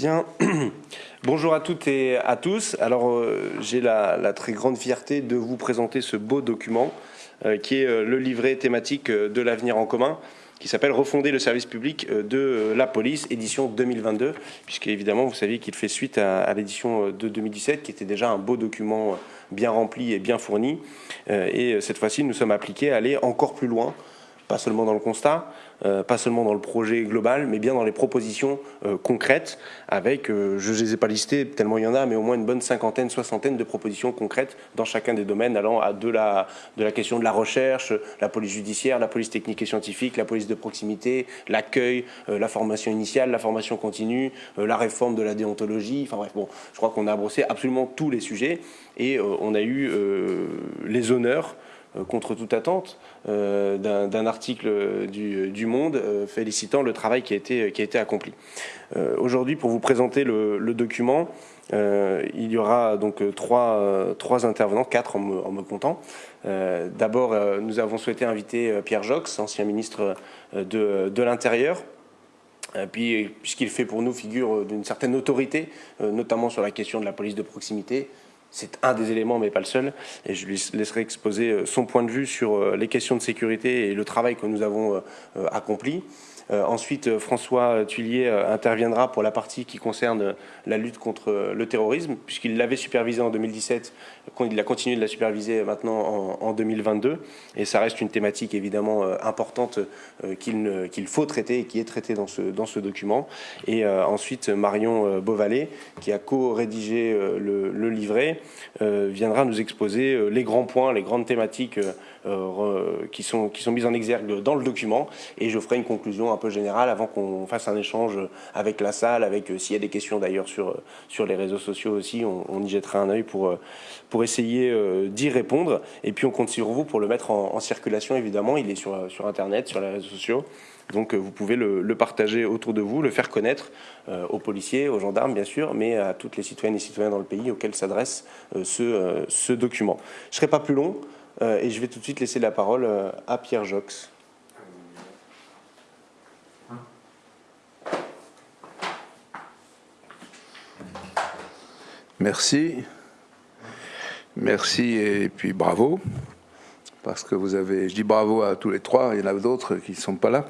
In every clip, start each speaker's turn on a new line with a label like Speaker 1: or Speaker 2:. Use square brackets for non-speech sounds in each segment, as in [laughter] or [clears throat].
Speaker 1: Bien. [clears throat] Bonjour à toutes et à tous. Alors, euh, j'ai la, très grande fierté de vous présenter ce beau document euh, qui est euh, le livret thématique de l'avenir en commun qui s'appelle Refonder le service public de la police, édition 2022, puisque évidemment vous saviez qu'il fait suite à, l'édition de 2017, qui était déjà un beau document bien rempli et bien fourni. Et cette fois-ci, nous sommes appliqués à aller encore plus loin pas seulement dans le constat, euh, pas seulement dans le projet global, mais bien dans les propositions euh, concrètes, avec, euh, je ne les ai pas listées tellement il y en a, mais au moins une bonne cinquantaine, soixantaine de propositions concrètes dans chacun des domaines, allant à de la, de la question de la recherche, la police judiciaire, la police technique et scientifique, la police de proximité, l'accueil, la formation initiale, la formation continue, la réforme de la déontologie, enfin bref, bon, je crois qu'on a brossé absolument tous les sujets, et on a eu les honneurs contre toute attente euh, d'un article du, Monde euh, félicitant le travail qui a été, accompli. Aujourd'hui, pour vous présenter le, document, il y aura donc trois, trois intervenants, quatre en me, comptant. D'abord, nous avons souhaité inviter Pierre Jox, ancien ministre de, de l'Intérieur, puis, puisqu'il fait pour nous figure d'une certaine autorité, notamment sur la question de la police de proximité, c'est un des éléments, mais pas le seul. Et je lui laisserai exposer euh, son point de vue sur euh, les questions de sécurité et le travail que nous avons euh, accompli. Euh, ensuite, euh, François Tuillier euh, interviendra pour la partie qui concerne la lutte contre le terrorisme, puisqu'il l'avait supervisé en 2017, il a continué de la superviser maintenant en, 2022. Et ça reste une thématique évidemment importante qu'il faut traiter et qui est traitée dans ce, dans ce document. Et ensuite, Marion Beauvalet, qui a co-rédigé le, livret, viendra nous exposer les grands points, les grandes thématiques qui, sont, qui sont mises en exergue dans le document. Et je ferai une conclusion peu général avant qu'on fasse un échange avec la salle, avec euh, s'il y a des questions d'ailleurs sur, euh, sur les réseaux sociaux aussi, on, y jettera un œil pour, euh, pour essayer d'y répondre. Et puis on compte sur vous pour le mettre en, circulation évidemment, il est sur, sur Internet, sur les réseaux sociaux. Donc vous pouvez le, partager autour de vous, le faire connaître aux policiers, aux gendarmes bien sûr, mais à toutes les citoyennes et citoyens dans le pays auxquels s'adresse ce, ce, document. Je ne serai pas plus long et je vais tout de suite laisser la parole à Pierre Jox.
Speaker 2: Merci. Merci et puis bravo. Parce que vous avez, je dis bravo à tous les trois, il y en a d'autres qui ne sont pas là.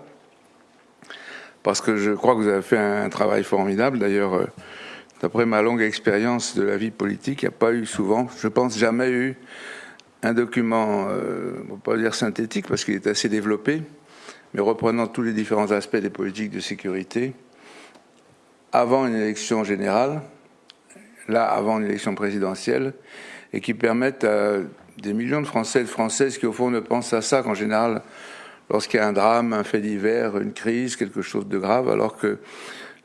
Speaker 2: Parce que je crois que vous avez fait un travail formidable. D'ailleurs, euh, d'après ma longue expérience de la vie politique, il n'y a pas eu souvent, je pense jamais eu un document, euh, on ne va pas dire synthétique parce qu'il est assez développé, mais reprenant tous les différents aspects des politiques de sécurité avant une élection générale, là avant une élection présidentielle, et qui permettent à des millions de Français et de Françaises qui au fond ne pensent à ça qu'en général lorsqu'il y a un drame, un fait divers, une crise, quelque chose de grave, alors que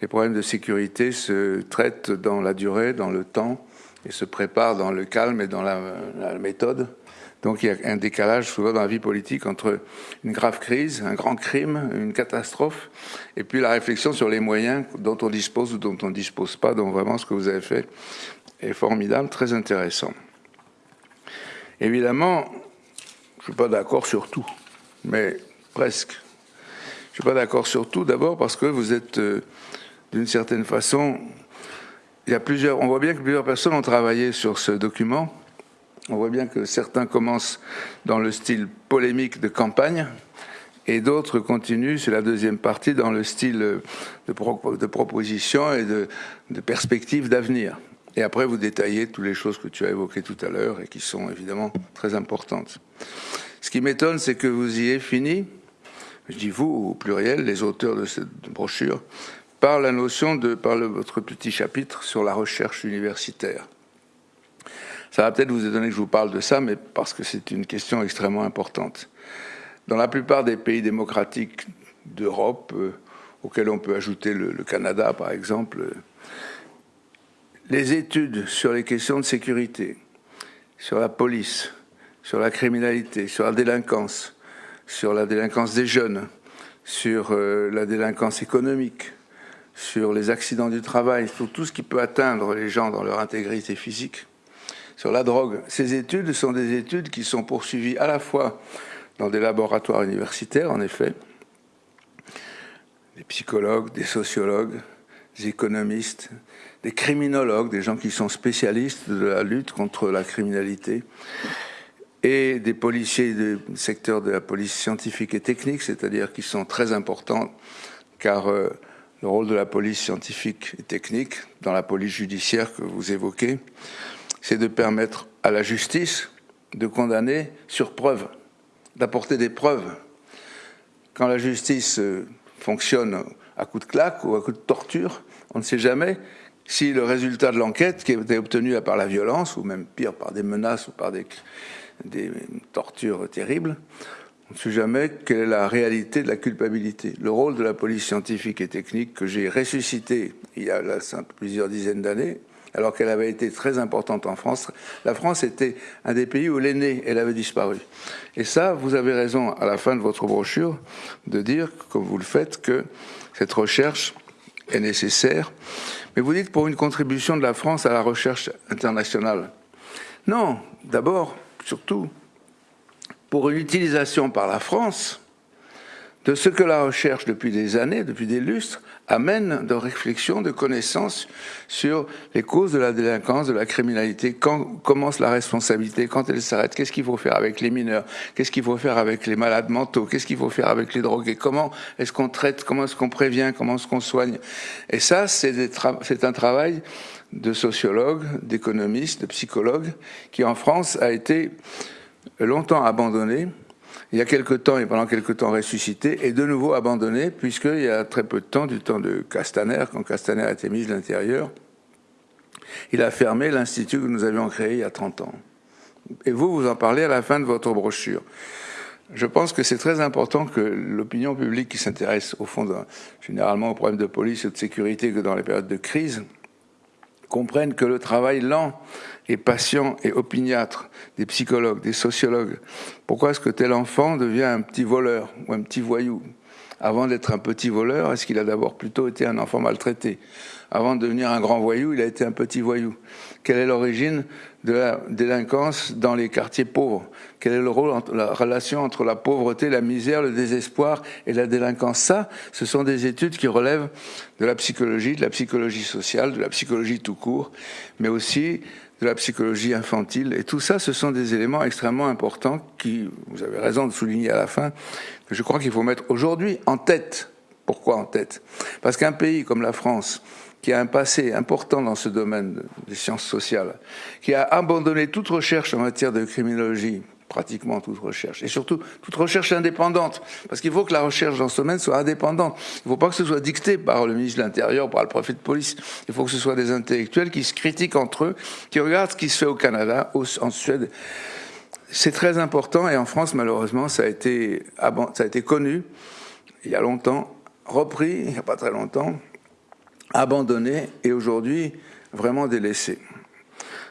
Speaker 2: les problèmes de sécurité se traitent dans la durée, dans le temps, et se préparent dans le calme et dans la méthode. Donc il y a un décalage souvent dans la vie politique entre une grave crise, un grand crime, une catastrophe, et puis la réflexion sur les moyens dont on dispose ou dont on ne dispose pas. Donc vraiment ce que vous avez fait est formidable, très intéressant. Évidemment, je ne suis pas d'accord sur tout, mais presque. Je ne suis pas d'accord sur tout, d'abord parce que vous êtes, euh, d'une certaine façon, il y a plusieurs, on voit bien que plusieurs personnes ont travaillé sur ce document, on voit bien que certains commencent dans le style polémique de campagne et d'autres continuent, c'est la deuxième partie, dans le style de, proposition et de, de perspective d'avenir. Et après, vous détaillez toutes les choses que tu as évoquées tout à l'heure et qui sont évidemment très importantes. Ce qui m'étonne, c'est que vous y ayez fini, je dis vous au pluriel, les auteurs de cette brochure, par la notion de, par votre petit chapitre sur la recherche universitaire. Ça va peut-être vous étonner que je vous parle de ça, mais parce que c'est une question extrêmement importante. Dans la plupart des pays démocratiques d'Europe, euh, auxquels on peut ajouter le, Canada par exemple, euh, les études sur les questions de sécurité, sur la police, sur la criminalité, sur la délinquance, sur la délinquance des jeunes, sur euh, la délinquance économique, sur les accidents du travail, sur tout ce qui peut atteindre les gens dans leur intégrité physique, sur la drogue. Ces études sont des études qui sont poursuivies à la fois dans des laboratoires universitaires, en effet, des psychologues, des sociologues, des économistes, des criminologues, des gens qui sont spécialistes de la lutte contre la criminalité, et des policiers du secteur de la police scientifique et technique, c'est-à-dire qui sont très importants, car euh, le rôle de la police scientifique et technique dans la police judiciaire que vous évoquez, c'est de permettre à la justice de condamner sur preuve, d'apporter des preuves. Quand la justice euh, fonctionne à coup de claque ou à coup de torture, on ne sait jamais si le résultat de l'enquête, qui été obtenu par la violence, ou même pire, par des menaces ou par des tortures terribles, on ne sait jamais quelle est la réalité de la culpabilité. Le rôle de la police scientifique et technique que j'ai ressuscité il y a plusieurs dizaines d'années, alors qu'elle avait été très importante en France. La France était un des pays où l'aîné, elle avait disparu. Et ça, vous avez raison à la fin de votre brochure de dire, comme vous le faites, que cette recherche est nécessaire. Mais vous dites pour une contribution de la France à la recherche internationale. Non, d'abord, surtout, pour une utilisation par la France de ce que la recherche depuis des années, depuis des lustres, amène de réflexion, de connaissances sur les causes de la délinquance, de la criminalité, quand commence la responsabilité, quand elle s'arrête, qu'est-ce qu'il faut faire avec les mineurs, qu'est-ce qu'il faut faire avec les malades mentaux, qu'est-ce qu'il faut faire avec les drogués, comment est-ce qu'on traite, comment est-ce qu'on prévient, comment est-ce qu'on soigne. Et ça, c'est un travail de sociologues, d'économistes, de psychologues, qui en France a été longtemps abandonné il y a quelque temps et pendant quelque temps ressuscité et de nouveau abandonné puisqu'il y a très peu de temps, du temps de Castaner, quand Castaner a été mis de l'intérieur, il a fermé l'institut que nous avions créé il y a 30 ans. Et vous, vous en parlez à la fin de votre brochure. Je pense que c'est très important que l'opinion publique qui s'intéresse au fond généralement aux problèmes de police et de sécurité que dans les périodes de crise comprenne que le travail lent et patient et opiniâtre des psychologues, des sociologues. Pourquoi est-ce que tel enfant devient un petit voleur ou un petit voyou? Avant d'être un petit voleur, est-ce qu'il a d'abord plutôt été un enfant maltraité? Avant de devenir un grand voyou, il a été un petit voyou. Quelle est l'origine de la délinquance dans les quartiers pauvres Quel est le rôle, la relation entre la pauvreté, la misère, le désespoir et la délinquance? Ça, ce sont des études qui relèvent de la psychologie, de la psychologie sociale, de la psychologie tout court, mais aussi de la psychologie infantile. Et tout ça, ce sont des éléments extrêmement importants qui, vous avez raison de souligner à la fin, que je crois qu'il faut mettre aujourd'hui en tête. Pourquoi en tête? Parce qu'un pays comme la France, qui a un passé important dans ce domaine des sciences sociales, qui a abandonné toute recherche en matière de criminologie, pratiquement toute recherche, et surtout toute recherche indépendante, parce qu'il faut que la recherche dans ce domaine soit indépendante. Il ne faut pas que ce soit dicté par le ministre de l'Intérieur, par le préfet de police. Il faut que ce soit des intellectuels qui se critiquent entre eux, qui regardent ce qui se fait au Canada, en Suède. C'est très important, et en France, malheureusement, ça a été connu il y a longtemps, repris il n'y a pas très longtemps, abandonné, et aujourd'hui vraiment délaissé.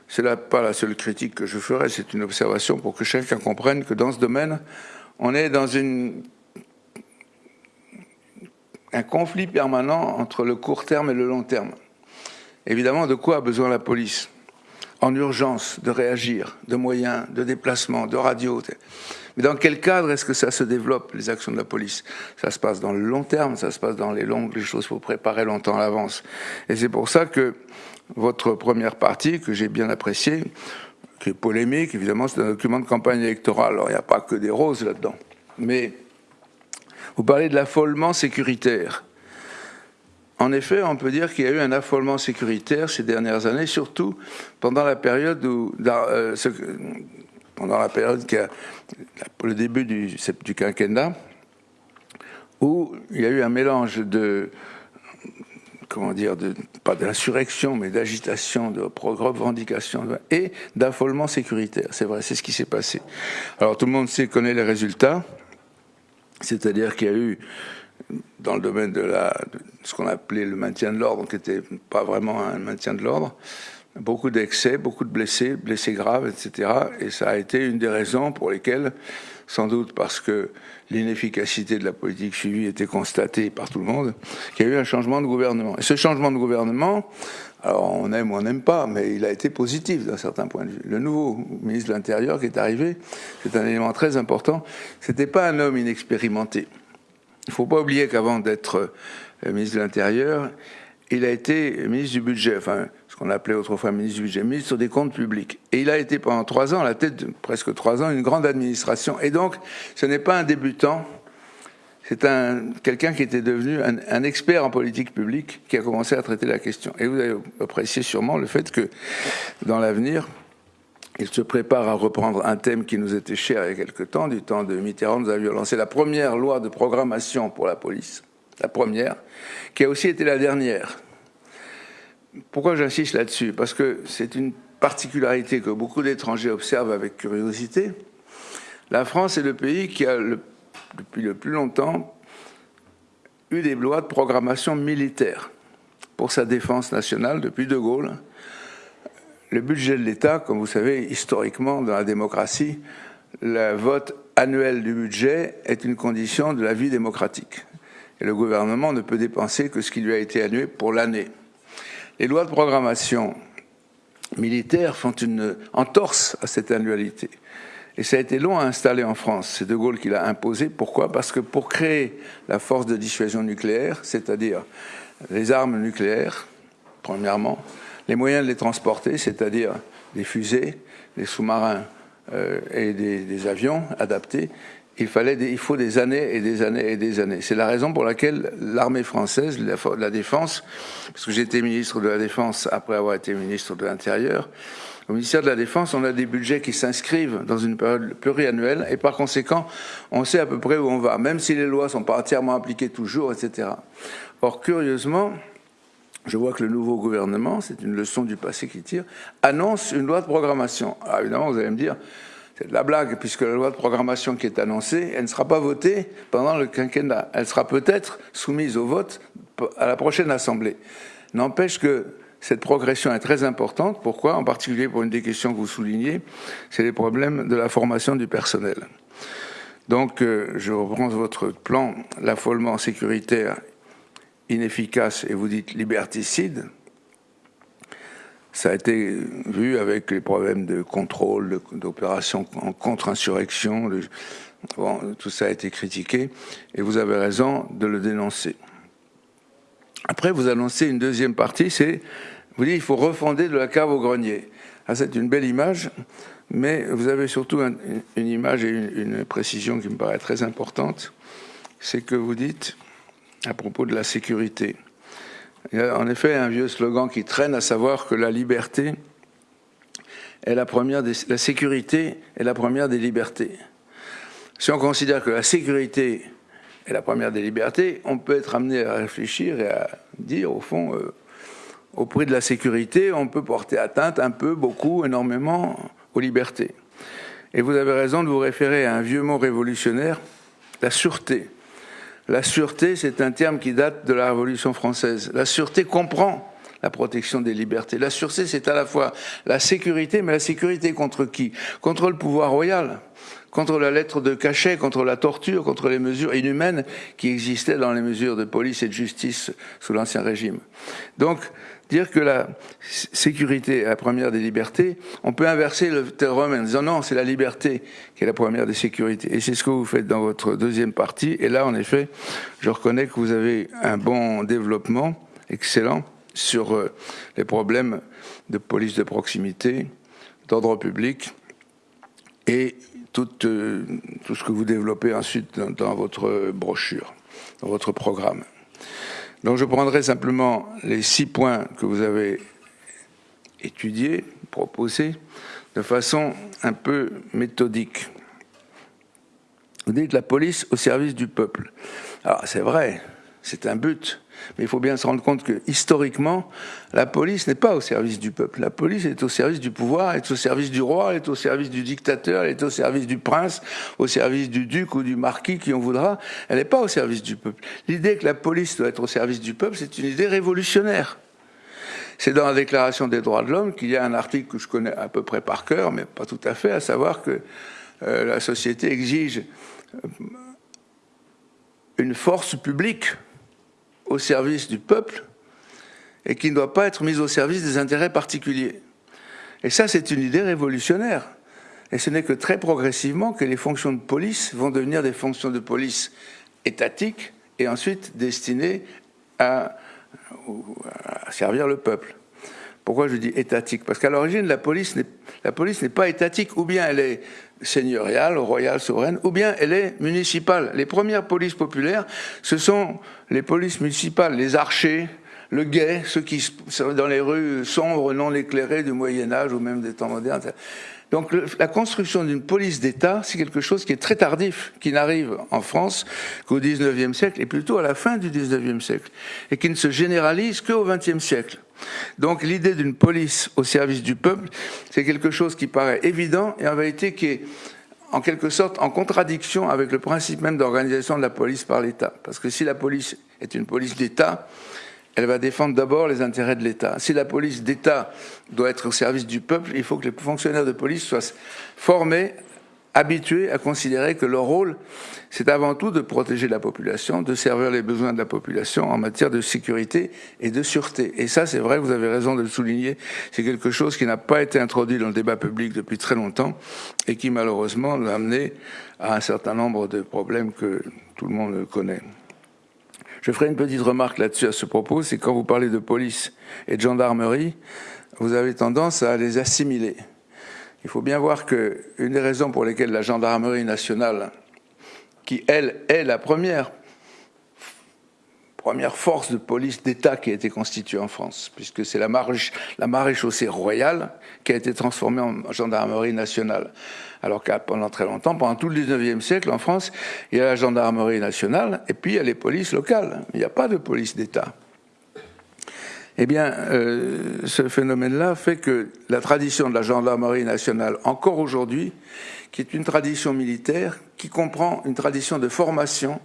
Speaker 2: C'est là pas la seule critique que je ferai, c'est une observation pour que chacun comprenne que dans ce domaine, on est dans un conflit permanent entre le court terme et le long terme. Évidemment, de quoi a besoin la police? En urgence, de réagir, de moyens, de déplacement, de radio. Mais dans quel cadre est-ce que ça se développe, les actions de la police? Ça se passe dans le long terme, ça se passe dans les longues, les choses faut préparer longtemps à l'avance. Et c'est pour ça que votre première partie, que j'ai bien appréciée, qui est polémique, évidemment, c'est un document de campagne électorale. Alors, il n'y a pas que des roses là-dedans. Mais vous parlez de l'affolement sécuritaire. En effet, on peut dire qu'il y a eu un affolement sécuritaire ces dernières années, surtout pendant la période où, euh, pendant la période qui a, le début du, du quinquennat, où il y a eu un mélange de comment dire, de, pas d'insurrection, mais d'agitation, de revendication et d'affolement sécuritaire. C'est vrai, c'est ce qui s'est passé. Alors tout le monde sait, connaît les résultats, c'est-à-dire qu'il y a eu, dans le domaine de, la, de ce qu'on appelait le maintien de l'ordre, qui n'était pas vraiment un maintien de l'ordre, beaucoup d'excès, beaucoup de blessés, blessés graves, etc. Et ça a été une des raisons pour lesquelles, sans doute parce que l'inefficacité de la politique suivie était constatée par tout le monde, qu'il y a eu un changement de gouvernement. Et ce changement de gouvernement, alors on aime ou on n'aime pas, mais il a été positif d'un certain point de vue. Le nouveau ministre de l'Intérieur qui est arrivé, c'est un élément très important, c'était pas un homme inexpérimenté. Il ne faut pas oublier qu'avant d'être euh, ministre de l'Intérieur, il a été ministre du budget, qu'on appelait autrefois ministre du budget, ministre des comptes publics. Et il a été pendant trois ans, à la tête de presque trois ans, une grande administration. Et donc, ce n'est pas un débutant, c'est un, quelqu'un qui était devenu un, expert en politique publique qui a commencé à traiter la question. Et vous avez apprécié sûrement le fait que, dans l'avenir, il se prépare à reprendre un thème qui nous était cher il y a quelque temps. Du temps de Mitterrand, nous avions lancé la première loi de programmation pour la police, la première, qui a aussi été la dernière. Pourquoi j'insiste là-dessus? Parce que c'est une particularité que beaucoup d'étrangers observent avec curiosité. La France est le pays qui a, depuis le plus longtemps, eu des lois de programmation militaire pour sa défense nationale depuis De Gaulle. Le budget de l'État, comme vous savez, historiquement, dans la démocratie, le vote annuel du budget est une condition de la vie démocratique. Et le gouvernement ne peut dépenser que ce qui lui a été annué pour l'année. Les lois de programmation militaire font une entorse à cette annualité. Et ça a été long à installer en France. C'est De Gaulle qui l'a imposé. Pourquoi? Parce que pour créer la force de dissuasion nucléaire, c'est-à-dire les armes nucléaires, premièrement, les moyens de les transporter, c'est-à-dire des fusées, des sous-marins euh, et des, avions adaptés, il, fallait il faut des années et des années et des années. C'est la raison pour laquelle l'armée française, la, défense, parce que j'étais ministre de la Défense après avoir été ministre de l'Intérieur, au ministère de la Défense, on a des budgets qui s'inscrivent dans une période pluriannuelle et par conséquent, on sait à peu près où on va, même si les lois sont pas entièrement appliquées toujours, etc. Or, curieusement, je vois que le nouveau gouvernement, c'est une leçon du passé qui tire, annonce une loi de programmation. Alors évidemment, vous allez me dire, c'est de la blague, puisque la loi de programmation qui est annoncée, elle ne sera pas votée pendant le quinquennat. Elle sera peut-être soumise au vote à la prochaine Assemblée. N'empêche que cette progression est très importante. Pourquoi? En particulier pour une des questions que vous soulignez, c'est les problèmes de la formation du personnel. Donc, euh, je reprends votre plan, l'affolement sécuritaire inefficace, et vous dites liberticide, ça a été vu avec les problèmes de contrôle, d'opérations en contre-insurrection. Tout ça a été critiqué et vous avez raison de le dénoncer. Après, vous annoncez une deuxième partie, c'est, vous dites, il faut refonder de la cave au grenier. Ah, c'est une belle image, mais vous avez surtout une image et une précision qui me paraît très importante. C'est que vous dites, à propos de la sécurité, il y a en effet un vieux slogan qui traîne, à savoir que la liberté est la première des, la sécurité est la première des libertés. Si on considère que la sécurité est la première des libertés, on peut être amené à réfléchir et à dire, au fond, euh, au prix de la sécurité, on peut porter atteinte un peu, beaucoup, énormément aux libertés. Et vous avez raison de vous référer à un vieux mot révolutionnaire, la sûreté. La sûreté, c'est un terme qui date de la Révolution française. La sûreté comprend la protection des libertés. La sûreté, c'est à la fois la sécurité, mais la sécurité contre qui? Contre le pouvoir royal, contre la lettre de cachet, contre la torture, contre les mesures inhumaines qui existaient dans les mesures de police et de justice sous l'Ancien Régime. Donc, dire que la sécurité est la première des libertés, on peut inverser le terme en disant non, c'est la liberté qui est la première des sécurités. Et c'est ce que vous faites dans votre deuxième partie. Et là, en effet, je reconnais que vous avez un bon développement, excellent, sur euh, les problèmes de police de proximité, d'ordre public et tout, euh, tout, ce que vous développez ensuite dans votre brochure, dans votre programme. Donc je prendrai simplement les six points que vous avez étudiés, proposés, de façon un peu méthodique. Vous dites la police au service du peuple. Alors c'est vrai, c'est un but. Mais il faut bien se rendre compte que historiquement, la police n'est pas au service du peuple. La police est au service du pouvoir, est au service du roi, est au service du dictateur, elle est au service du prince, au service du duc ou du marquis, qui on voudra. Elle n'est pas au service du peuple. L'idée que la police doit être au service du peuple, c'est une idée révolutionnaire. C'est dans la Déclaration des droits de l'homme qu'il y a un article que je connais à peu près par cœur, mais pas tout à fait, à savoir que euh, la société exige euh, une force publique au service du peuple et qui ne doit pas être mise au service des intérêts particuliers. Et ça, c'est une idée révolutionnaire. Et ce n'est que très progressivement que les fonctions de police vont devenir des fonctions de police étatiques et ensuite destinées à à servir le peuple. Pourquoi je dis étatique? Parce qu'à l'origine, la police n'est pas étatique, ou bien elle est seigneuriale, royale, souveraine, ou bien elle est municipale. Les premières polices populaires, ce sont les polices municipales, les archers, le guet, ceux qui sont dans les rues sombres, non éclairées du Moyen Âge ou même des temps modernes. Donc la construction d'une police d'État, c'est quelque chose qui est très tardif, qui n'arrive en France qu'au XIXe siècle, et plutôt à la fin du XIXe siècle, et qui ne se généralise qu'au XXe siècle. Donc l'idée d'une police au service du peuple, c'est quelque chose qui paraît évident et en vérité qui est en quelque sorte en contradiction avec le principe même d'organisation de la police par l'État. Parce que si la police est une police d'État, elle va défendre d'abord les intérêts de l'État. Si la police d'État doit être au service du peuple, il faut que les fonctionnaires de police soient formés, habitués à considérer que leur rôle, c'est avant tout de protéger la population, de servir les besoins de la population en matière de sécurité et de sûreté. Et ça, c'est vrai, vous avez raison de le souligner, c'est quelque chose qui n'a pas été introduit dans le débat public depuis très longtemps et qui malheureusement l'a amené à un certain nombre de problèmes que tout le monde connaît. Je ferai une petite remarque là-dessus à ce propos, c'est quand vous parlez de police et de gendarmerie, vous avez tendance à les assimiler. Il faut bien voir qu'une des raisons pour lesquelles la gendarmerie nationale, qui elle est la première force de police d'État qui a été constituée en France, puisque c'est la, la maréchaussée royale qui a été transformée en gendarmerie nationale. Alors qu'à pendant très longtemps, pendant tout le 19e siècle, en France, il y a la gendarmerie nationale et puis il y a les polices locales. Il n'y a pas de police d'État. Eh bien, euh, ce phénomène-là fait que la tradition de la gendarmerie nationale, encore aujourd'hui, qui est une tradition militaire, qui comprend une tradition de formation,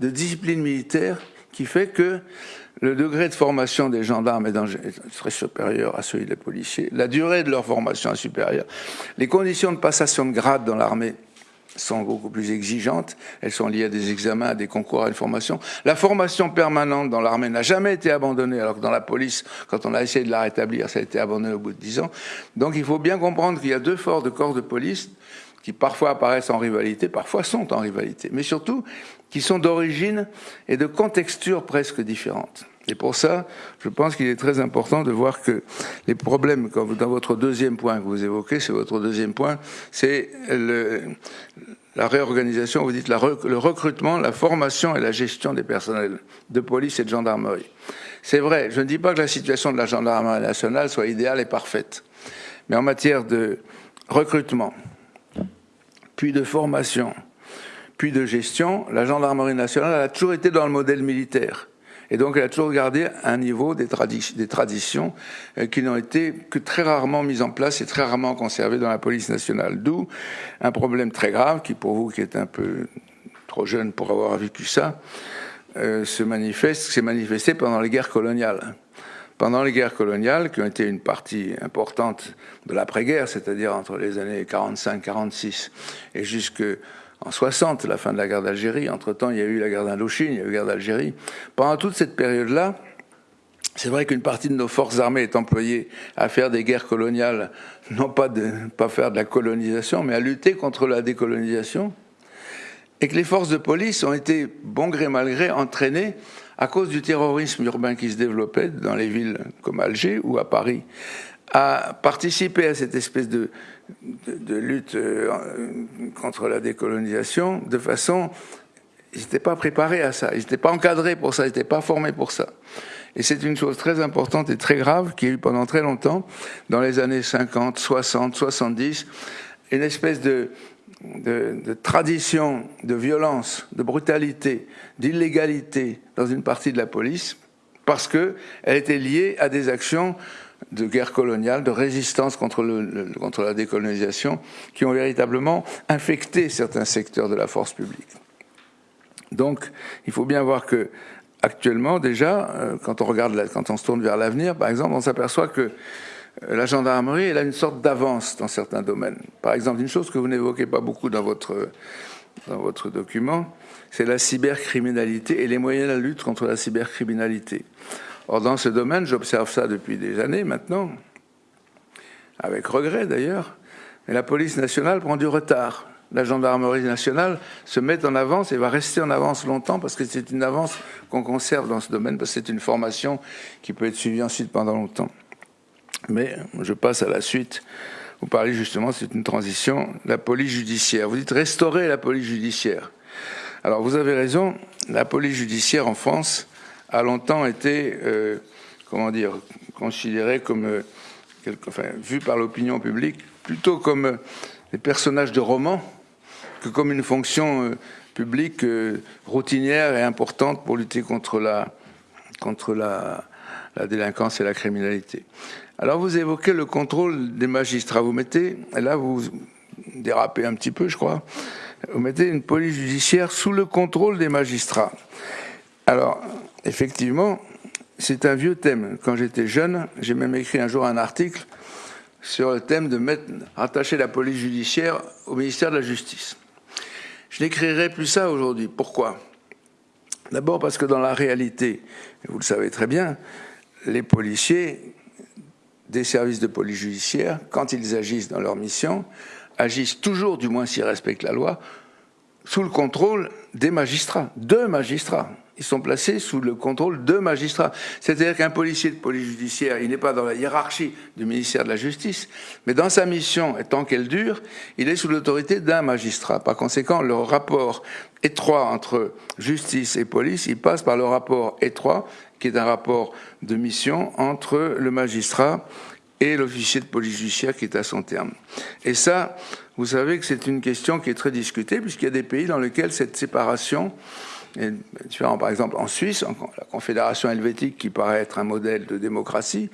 Speaker 2: de discipline militaire, qui fait que le degré de formation des gendarmes est très supérieur à celui des policiers, la durée de leur formation est supérieure, les conditions de passation de grade dans l'armée sont beaucoup plus exigeantes, elles sont liées à des examens, à des concours, à une formation. La formation permanente dans l'armée n'a jamais été abandonnée, alors que dans la police, quand on a essayé de la rétablir, ça a été abandonné au bout de dix ans. Donc il faut bien comprendre qu'il y a deux forts de corps de police qui parfois apparaissent en rivalité, parfois sont en rivalité, mais surtout qui sont d'origine et de contexture presque différentes. Et pour ça, je pense qu'il est très important de voir que les problèmes, dans votre deuxième point que vous évoquez, c'est votre deuxième point, c'est la réorganisation, vous dites le recrutement, la formation et la gestion des personnels de police et de gendarmerie. C'est vrai, je ne dis pas que la situation de la gendarmerie nationale soit idéale et parfaite, mais en matière de recrutement, puis de formation, puis de gestion, la gendarmerie nationale a toujours été dans le modèle militaire. Et donc elle a toujours gardé un niveau des, traditions euh, qui n'ont été que très rarement mises en place et très rarement conservées dans la police nationale. D'où un problème très grave qui, pour vous qui êtes un peu trop jeune pour avoir vécu ça, euh, se manifeste, s'est manifesté pendant les guerres coloniales pendant les guerres coloniales, qui ont été une partie importante de l'après-guerre, c'est-à-dire entre les années 45-46 et jusque en 60, la fin de la guerre d'Algérie. Entre-temps, il y a eu la guerre d'Indochine, il y a eu la guerre d'Algérie. Pendant toute cette période-là, c'est vrai qu'une partie de nos forces armées est employée à faire des guerres coloniales, non pas de pas faire de la colonisation, mais à lutter contre la décolonisation, et que les forces de police ont été, bon gré mal gré, entraînées à cause du terrorisme urbain qui se développait dans les villes comme Alger ou à Paris, à participer à cette espèce de, de, lutte euh, contre la décolonisation de façon... Ils n'étaient pas préparés à ça, ils n'étaient pas encadrés pour ça, ils n'étaient pas formés pour ça. Et c'est une chose très importante et très grave qui a eu pendant très longtemps, dans les années 50, 60, 70, une espèce de, de, tradition de violence, de brutalité, d'illégalité dans une partie de la police, parce qu'elle était liée à des actions de guerre coloniale, de résistance contre, contre la décolonisation, qui ont véritablement infecté certains secteurs de la force publique. Donc, il faut bien voir que actuellement, déjà, euh, quand on regarde, quand on se tourne vers l'avenir, par exemple, on s'aperçoit que euh, la gendarmerie, elle a une sorte d'avance dans certains domaines. Par exemple, une chose que vous n'évoquez pas beaucoup dans votre, dans votre document, c'est la cybercriminalité et les moyens de la lutte contre la cybercriminalité. Or, dans ce domaine, j'observe ça depuis des années maintenant, avec regret d'ailleurs, mais la police nationale prend du retard. la gendarmerie nationale se met en avance et va rester en avance longtemps parce que c'est une avance qu'on conserve dans ce domaine, parce que c'est une formation qui peut être suivie ensuite pendant longtemps. Mais je passe à la suite. Vous parlez justement, c'est une transition, la police judiciaire. Vous dites restaurer la police judiciaire. Alors vous avez raison, la police judiciaire en France a longtemps été, euh, comment dire, considérée comme, euh, enfin, vue par l'opinion publique plutôt comme euh, des personnages de romans que comme une fonction publique routinière et importante pour lutter contre la, contre la, la délinquance et la criminalité. Alors vous évoquez le contrôle des magistrats. Vous mettez, et là vous dérapez un petit peu, je crois, vous mettez une police judiciaire sous le contrôle des magistrats. Alors, effectivement, c'est un vieux thème. Quand j'étais jeune, j'ai même écrit un jour un article sur le thème de mettre, rattacher la police judiciaire au ministère de la Justice. Je n'écrirai plus ça aujourd'hui. Pourquoi? D'abord parce que dans la réalité, vous le savez très bien, les policiers des services de police judiciaire, quand ils agissent dans leur mission, agissent toujours, du moins s'ils respectent la loi, sous le contrôle des magistrats, deux magistrats ils sont placés sous le contrôle de magistrats. C'est-à-dire qu'un policier de police judiciaire, il n'est pas dans la hiérarchie du ministère de la Justice, mais dans sa mission, et tant qu'elle dure, il est sous l'autorité d'un magistrat. Par conséquent, le rapport étroit entre justice et police, il passe par le rapport étroit, qui est un rapport de mission entre le magistrat et l'officier de police judiciaire qui est à son terme. Et ça, vous savez que c'est une question qui est très discutée, puisqu'il y a des pays dans lesquels cette séparation différent, par exemple, en Suisse, la Confédération helvétique qui paraît être un modèle de démocratie,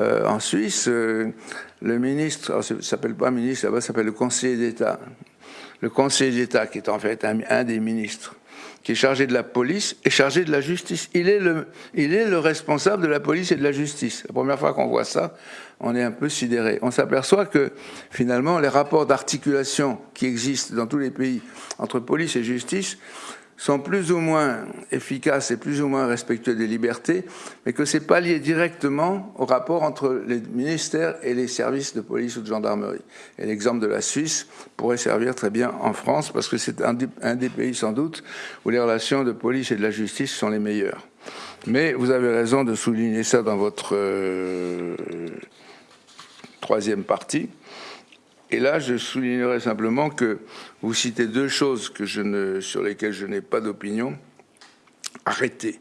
Speaker 2: euh, en Suisse, euh, le ministre, ça s'appelle pas ministre, là-bas, s'appelle le conseiller d'État. Le conseiller d'État, qui est en fait un, des ministres, qui est chargé de la police, est chargé de la justice. Il est le responsable de la police et de la justice. La première fois qu'on voit ça, on est un peu sidéré. On s'aperçoit que finalement, les rapports d'articulation qui existent dans tous les pays entre police et justice sont plus ou moins efficaces et plus ou moins respectueux des libertés, mais que ce n'est pas lié directement au rapport entre les ministères et les services de police ou de gendarmerie. Et l'exemple de la Suisse pourrait servir très bien en France, parce que c'est un, des pays sans doute où les relations de police et de la justice sont les meilleures. Mais vous avez raison de souligner ça dans votre euh, troisième partie. Et là, je soulignerai simplement que vous citez deux choses sur lesquelles je n'ai pas d'opinion. Arrêtez.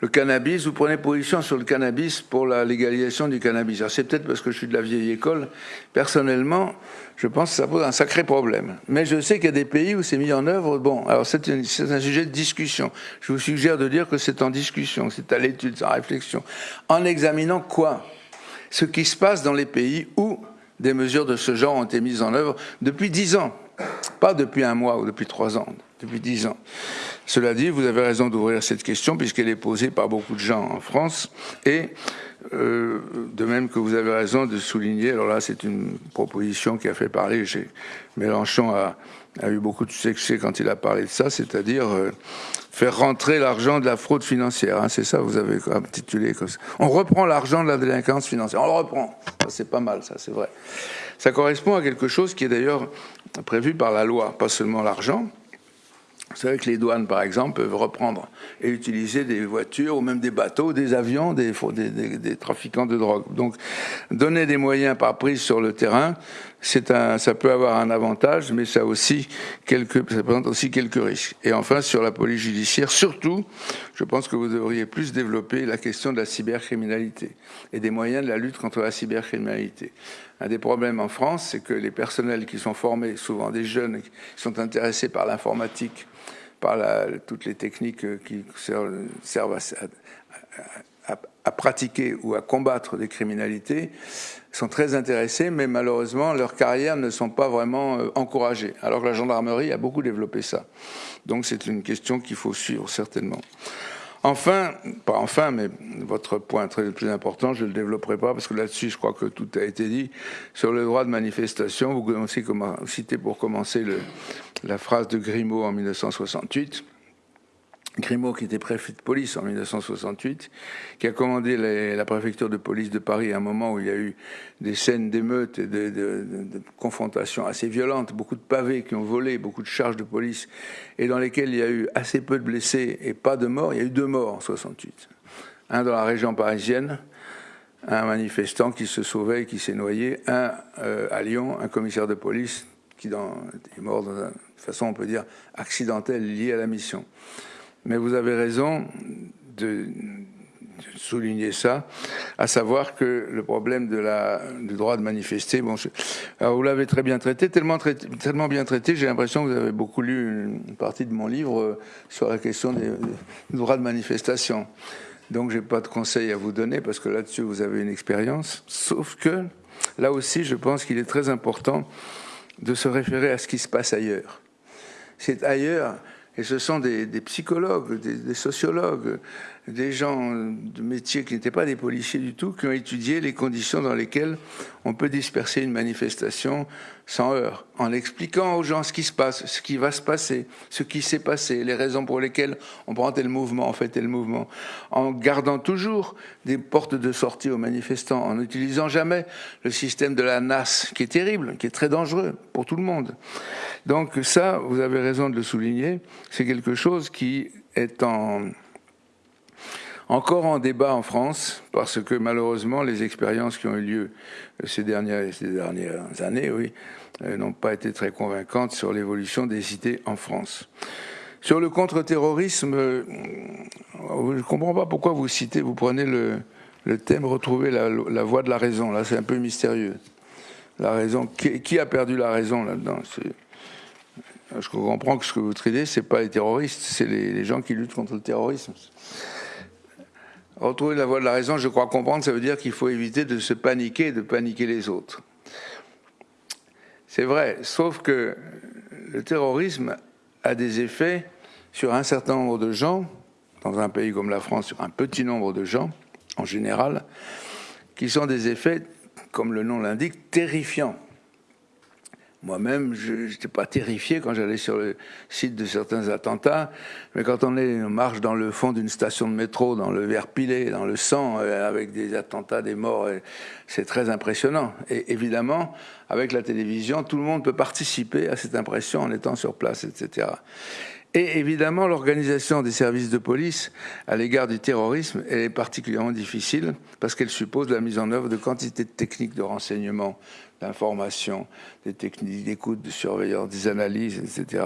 Speaker 2: Le cannabis, vous prenez position sur le cannabis pour la légalisation du cannabis. c'est peut-être parce que je suis de la vieille école. Personnellement, je pense que ça pose un sacré problème. Mais je sais qu'il y a des pays où c'est mis en œuvre. Bon, alors c'est un sujet de discussion. Je vous suggère de dire que c'est en discussion, c'est à l'étude, c'est en réflexion. En examinant quoi? Ce qui se passe dans les pays où des mesures de ce genre ont été mises en œuvre depuis dix ans, pas depuis un mois ou depuis trois ans, depuis dix ans. Cela dit, vous avez raison d'ouvrir cette question puisqu'elle est posée par beaucoup de gens en France et euh, de même que vous avez raison de souligner, alors là c'est une proposition qui a fait parler, Mélenchon a, a, eu beaucoup de succès quand il a parlé de ça, c'est-à-dire euh, faire rentrer l'argent de la fraude financière. Hein, c'est ça, vous avez intitulé comme ça. On reprend l'argent de la délinquance financière. On le reprend. C'est pas mal, ça, c'est vrai. Ça correspond à quelque chose qui est d'ailleurs prévu par la loi, pas seulement l'argent. Vous savez que les douanes, par exemple, peuvent reprendre et utiliser des voitures ou même des bateaux, des avions, des, trafiquants de drogue. Donc, donner des moyens par prise sur le terrain, ça peut avoir un avantage, mais ça aussi ça présente aussi quelques risques. Et enfin, sur la police judiciaire, surtout, je pense que vous devriez plus développer la question de la cybercriminalité et des moyens de la lutte contre la cybercriminalité. Un des problèmes en France, c'est que les personnels qui sont formés, souvent des jeunes qui sont intéressés par l'informatique, par toutes les techniques qui servent à pratiquer ou à combattre des criminalités, sont très intéressés, mais malheureusement, leurs carrières ne sont pas vraiment euh, encouragées. Alors que la gendarmerie a beaucoup développé ça. Donc c'est une question qu'il faut suivre certainement. Enfin, pas enfin, mais votre point très important, je ne le développerai pas parce que là-dessus, je crois que tout a été dit. Sur le droit de manifestation, vous commencez citer pour commencer la phrase de Grimaud en 1968 Grimaud, qui était préfet de police en 1968, qui a commandé la préfecture de police de Paris à un moment où il y a eu des scènes d'émeutes et de, confrontations assez violentes, beaucoup de pavés qui ont volé, beaucoup de charges de police, et dans lesquelles il y a eu assez peu de blessés et pas de morts. Il y a eu deux morts en 68. Un dans la région parisienne, un manifestant qui se sauvait et qui s'est noyé, un euh, à Lyon, un commissaire de police qui est mort de façon, on peut dire, accidentelle liée à la mission. Mais vous avez raison de, souligner ça, à savoir que le problème du droit de manifester, bon, alors vous l'avez très bien traité, tellement, tellement bien traité, j'ai l'impression que vous avez beaucoup lu une partie de mon livre euh, sur la question des, du droit de manifestation. Donc j'ai pas de conseils à vous donner parce que là-dessus vous avez une expérience. Sauf que là aussi, je pense qu'il est très important de se référer à ce qui se passe ailleurs. C'est ailleurs et ce sont des, psychologues, des, sociologues, des gens de métier qui n'étaient pas des policiers du tout, qui ont étudié les conditions dans lesquelles on peut disperser une manifestation sans heurts, en expliquant aux gens ce qui se passe, ce qui va se passer, ce qui s'est passé, les raisons pour lesquelles on prend tel mouvement, on fait tel mouvement, en gardant toujours des portes de sortie aux manifestants, en n'utilisant jamais le système de la NAS, qui est terrible, qui est très dangereux pour tout le monde. Donc ça, vous avez raison de le souligner, c'est quelque chose qui est en encore en débat en France, parce que malheureusement, les expériences qui ont eu lieu ces dernières, ces dernières années, oui, euh, n'ont pas été très convaincantes sur l'évolution des cités en France. Sur le contre-terrorisme, euh, je ne comprends pas pourquoi vous citez, vous prenez le, thème retrouver la, voie de la raison. Là, c'est un peu mystérieux. La raison, qui, a perdu la raison là-dedans? Je comprends que ce que vous traitez, c'est pas les terroristes, c'est les gens qui luttent contre le terrorisme. Retrouver la voie de la raison, je crois comprendre, ça veut dire qu'il faut éviter de se paniquer, de paniquer les autres. C'est vrai, sauf que le terrorisme a des effets sur un certain nombre de gens, dans un pays comme la France, sur un petit nombre de gens, en général, qui sont des effets, comme le nom l'indique, terrifiants. Moi-même, je n'étais pas terrifié quand j'allais sur le site de certains attentats, mais quand on, marche dans le fond d'une station de métro, dans le verre pilé, dans le sang, euh, avec des attentats, des morts, c'est très impressionnant. Et évidemment, avec la télévision, tout le monde peut participer à cette impression en étant sur place, etc. Et évidemment, l'organisation des services de police à l'égard du terrorisme est particulièrement difficile parce qu'elle suppose la mise en œuvre de quantités de techniques de renseignement d'information, des techniques d'écoute, de surveillance, des analyses, etc.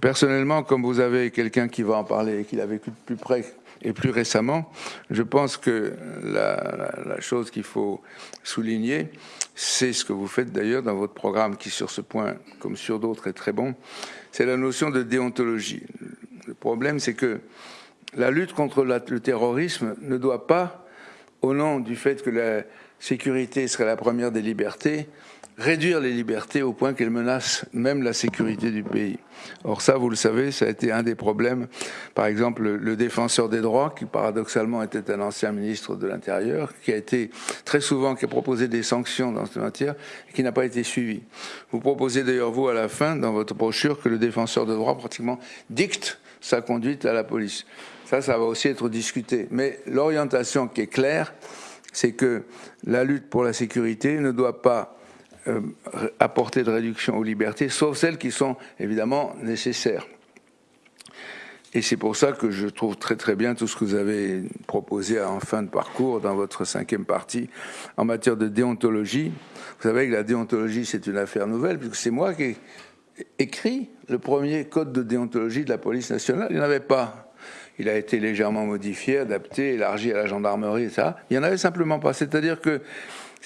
Speaker 2: Personnellement, comme vous avez quelqu'un qui va en parler et qui l'a vécu de plus près et plus récemment, je pense que la, chose qu'il faut souligner, c'est ce que vous faites d'ailleurs dans votre programme, qui sur ce point, comme sur d'autres, est très bon, c'est la notion de déontologie. Le problème, c'est que la lutte contre le terrorisme ne doit pas, au nom du fait que la, sécurité serait la première des libertés, réduire les libertés au point qu'elles menacent même la sécurité du pays. Or ça, vous le savez, ça a été un des problèmes. Par exemple, le défenseur des droits, qui paradoxalement était un ancien ministre de l'Intérieur, qui a été très souvent, qui a proposé des sanctions dans ce matière, et qui n'a pas été suivi. Vous proposez d'ailleurs, vous, à la fin, dans votre brochure, que le défenseur de droits pratiquement dicte sa conduite à la police. Ça, ça va aussi être discuté. Mais l'orientation qui est claire, c'est que la lutte pour la sécurité ne doit pas euh, apporter de réduction aux libertés, sauf celles qui sont évidemment nécessaires. Et c'est pour ça que je trouve très très bien tout ce que vous avez proposé en fin de parcours dans votre cinquième partie en matière de déontologie. Vous savez que la déontologie c'est une affaire nouvelle puisque c'est moi qui ai écrit le premier code de déontologie de la police nationale. Il n'y en avait pas il a été légèrement modifié, adapté, élargi à la gendarmerie, et ça. Il n'y en avait simplement pas. C'est-à-dire que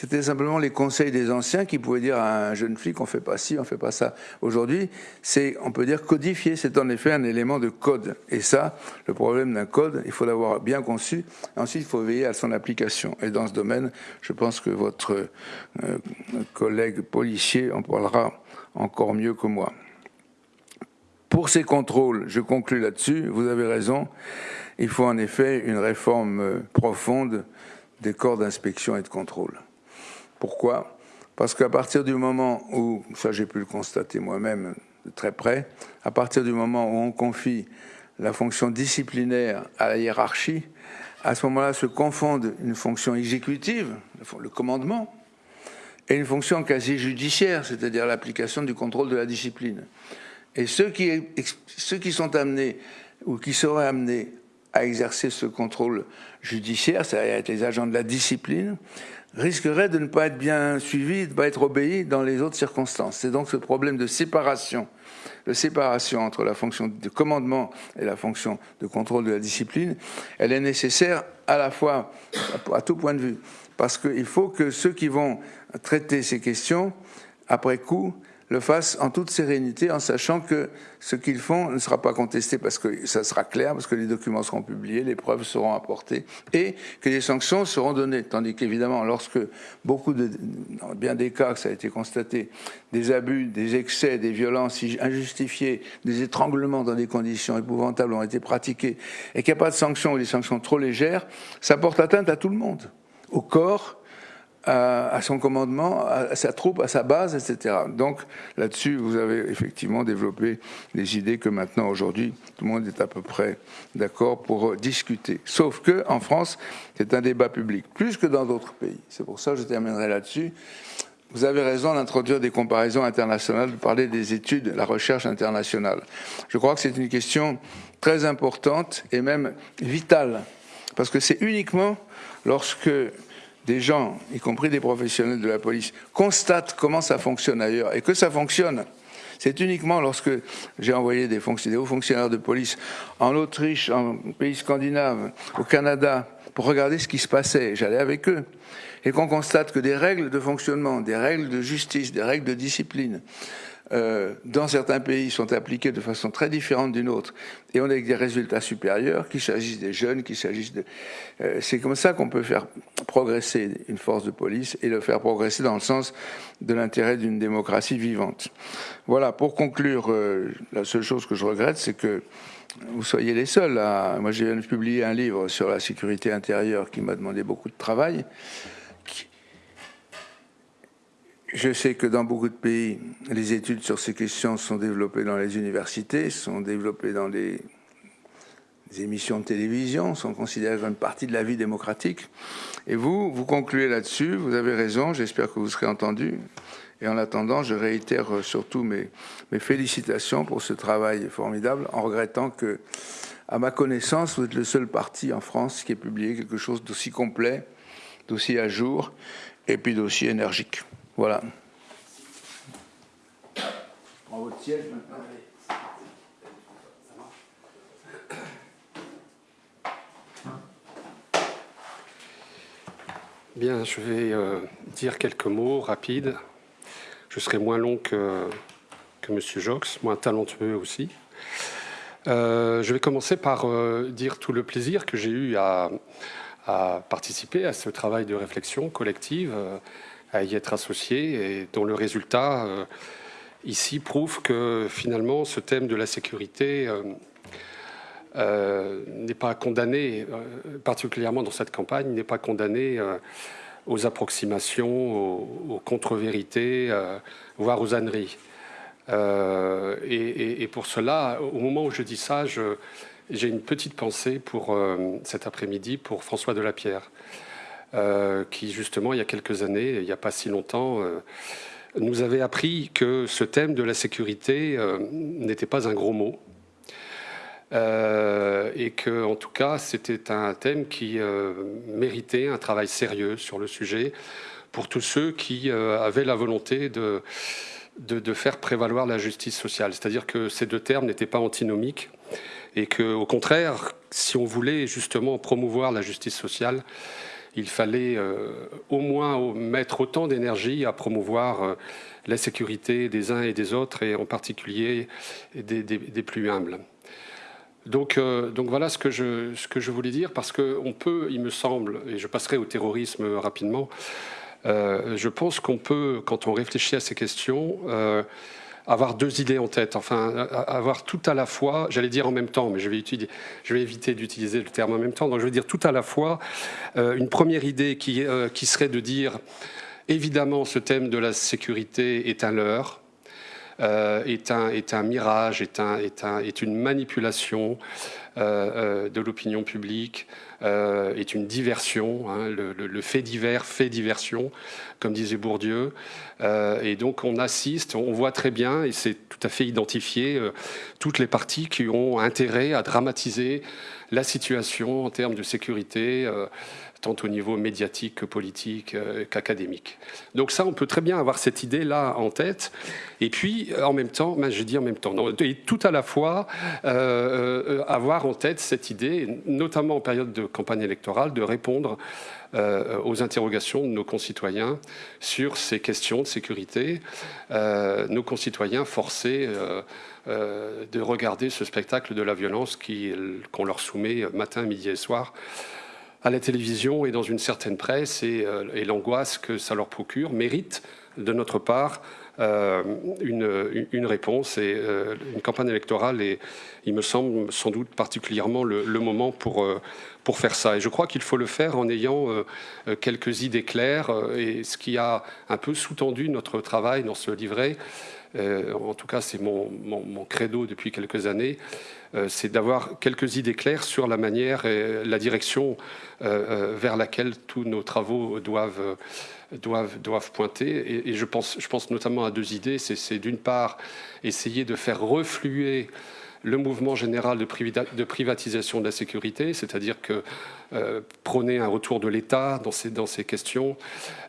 Speaker 2: c'était simplement les conseils des anciens qui pouvaient dire à un jeune flic on fait pas ci, on fait pas ça. Aujourd'hui, c'est, on peut dire codifié. C'est en effet un élément de code. Et ça, le problème d'un code, il faut l'avoir bien conçu. Ensuite, il faut veiller à son application. Et dans ce domaine, je pense que votre euh, collègue policier en parlera encore mieux que moi. Pour ces contrôles, je conclus là-dessus, vous avez raison, il faut en effet une réforme euh, profonde des corps d'inspection et de contrôle. Pourquoi? Parce qu'à partir du moment où, ça j'ai pu le constater moi-même de très près, à partir du moment où on confie la fonction disciplinaire à la hiérarchie, à ce moment-là se confondent une fonction exécutive, le commandement, et une fonction quasi judiciaire, c'est-à-dire l'application du contrôle de la discipline. Et ceux qui, sont amenés ou qui seraient amenés à exercer ce contrôle judiciaire, c'est-à-dire être les agents de la discipline, risqueraient de ne pas être bien suivis, de ne pas être obéis dans les autres circonstances. C'est donc ce problème de séparation, de séparation entre la fonction de commandement et la fonction de contrôle de la discipline, elle est nécessaire à la fois à tout point de vue, parce qu'il faut que ceux qui vont traiter ces questions, après coup, le fassent en toute sérénité, en sachant que ce qu'ils font ne sera pas contesté parce que ça sera clair, parce que les documents seront publiés, les preuves seront apportées, et que les sanctions seront données. Tandis qu'évidemment, lorsque beaucoup de, dans bien des cas, ça a été constaté, des abus, des excès, des violences injustifiées, des étranglements dans des conditions épouvantables ont été pratiqués, et qu'il n'y a pas de sanctions ou des sanctions trop légères, ça porte atteinte à tout le monde, au corps, à, son commandement, à, sa troupe, à sa base, etc. Donc là-dessus, vous avez effectivement développé des idées que maintenant, aujourd'hui, tout le monde est à peu près d'accord pour discuter. Sauf que en France, c'est un débat public, plus que dans d'autres pays. C'est pour ça que je terminerai là-dessus. Vous avez raison d'introduire des comparaisons internationales, de parler des études, de la recherche internationale. Je crois que c'est une question très importante et même vitale, parce que c'est uniquement lorsque des gens, y compris des professionnels de la police, constatent comment ça fonctionne ailleurs et que ça fonctionne. C'est uniquement lorsque j'ai envoyé des, des, hauts fonctionnaires de police en Autriche, en pays scandinaves, au Canada, pour regarder ce qui se passait. J'allais avec eux. Et qu'on constate que des règles de fonctionnement, des règles de justice, des règles de discipline, euh, dans certains pays, sont appliquées de façon très différente d'une autre, et on a des résultats supérieurs, qu'il s'agisse des jeunes, qu'il s'agisse de... Euh, c'est comme ça qu'on peut faire progresser une force de police et le faire progresser dans le sens de l'intérêt d'une démocratie vivante. Voilà, pour conclure, euh, la seule chose que je regrette, c'est que vous soyez les seuls. À... Moi, j'ai publié un livre sur la sécurité intérieure qui m'a demandé beaucoup de travail. Je sais que dans beaucoup de pays, les études sur ces questions sont développées dans les universités, sont développées dans les, émissions de télévision, sont considérées comme une partie de la vie démocratique. Et vous, vous concluez là-dessus, vous avez raison, j'espère que vous serez entendu. Et en attendant, je réitère surtout mes, mes félicitations pour ce travail formidable, en regrettant que, à ma connaissance, vous êtes le seul parti en France qui ait publié quelque chose d'aussi complet, d'aussi à jour, et puis d'aussi énergique. Voilà.
Speaker 3: Bien, je vais euh, dire quelques mots rapides. Je serai moins long que, que M. Jox, moins talentueux aussi. Euh, je vais commencer par euh, dire tout le plaisir que j'ai eu à, à, participer à ce travail de réflexion collective à y être associé et dont le résultat euh, ici prouve que finalement ce thème de la sécurité euh, euh, n'est pas condamné, particulièrement dans cette campagne, n'est pas condamné aux approximations, aux, contre-vérités, voire aux âneries. Et, et, pour cela, au moment où je dis ça, j'ai une petite pensée pour cet après-midi pour François Delapierre. Euh, qui justement, il y a quelques années, il n'y a pas si longtemps, euh, nous avait appris que ce thème de la sécurité euh, n'était pas un gros mot. et que, en tout cas, c'était un thème qui méritait un travail sérieux sur le sujet pour tous ceux qui avaient la volonté de, de, de, faire prévaloir la justice sociale. C'est-à-dire que ces deux termes n'étaient pas antinomiques et que, au contraire, si on voulait justement promouvoir la justice sociale, il fallait euh, au moins mettre autant d'énergie à promouvoir euh, la sécurité des uns et des autres, et en particulier des, plus humbles. Donc, euh, voilà ce que, je, ce que je voulais dire, parce qu'on peut, il me semble, et je passerai au terrorisme rapidement, je pense qu'on peut, quand on réfléchit à ces questions, avoir deux idées en tête, enfin avoir tout à la fois, j'allais dire en même temps, mais je vais, éviter d'utiliser le terme en même temps, donc je vais dire tout à la fois euh, une première idée qui, euh, qui serait de dire évidemment ce thème de la sécurité est un leurre, est, un, est un mirage, est une manipulation de l'opinion publique, est une diversion, hein, le, fait divers, fait diversion, comme disait Bourdieu. et donc on assiste, on voit très bien, et c'est tout à fait identifié, toutes les parties qui ont intérêt à dramatiser la situation en termes de sécurité, euh, tant au niveau médiatique que politique euh, qu'académique. Donc ça, on peut très bien avoir cette idée-là en tête. Et puis, en même temps, ben, je dis en même temps, et tout à la fois, euh, avoir en tête cette idée, notamment en période de campagne électorale, de répondre aux interrogations de nos concitoyens sur ces questions de sécurité, nos concitoyens forcés euh, de regarder ce spectacle de la violence qu'on leur soumet matin, midi et soir à la télévision et dans une certaine presse et, euh, l'angoisse que ça leur procure mérite de notre part euh, une, réponse et une campagne électorale et il me semble sans doute particulièrement le, moment pour, pour faire ça. Et je crois qu'il faut le faire en ayant quelques idées claires et ce qui a un peu sous-tendu notre travail dans ce livret, euh, en tout cas c'est mon, credo depuis quelques années, euh, c'est d'avoir quelques idées claires sur la manière et la direction euh, vers laquelle tous nos travaux doivent, doivent, pointer. Et, je, pense, notamment à deux idées. C'est d'une part essayer de faire refluer le mouvement général de, privatisation de la sécurité, c'est-à-dire que prôner un retour de l'État dans ces, dans ces questions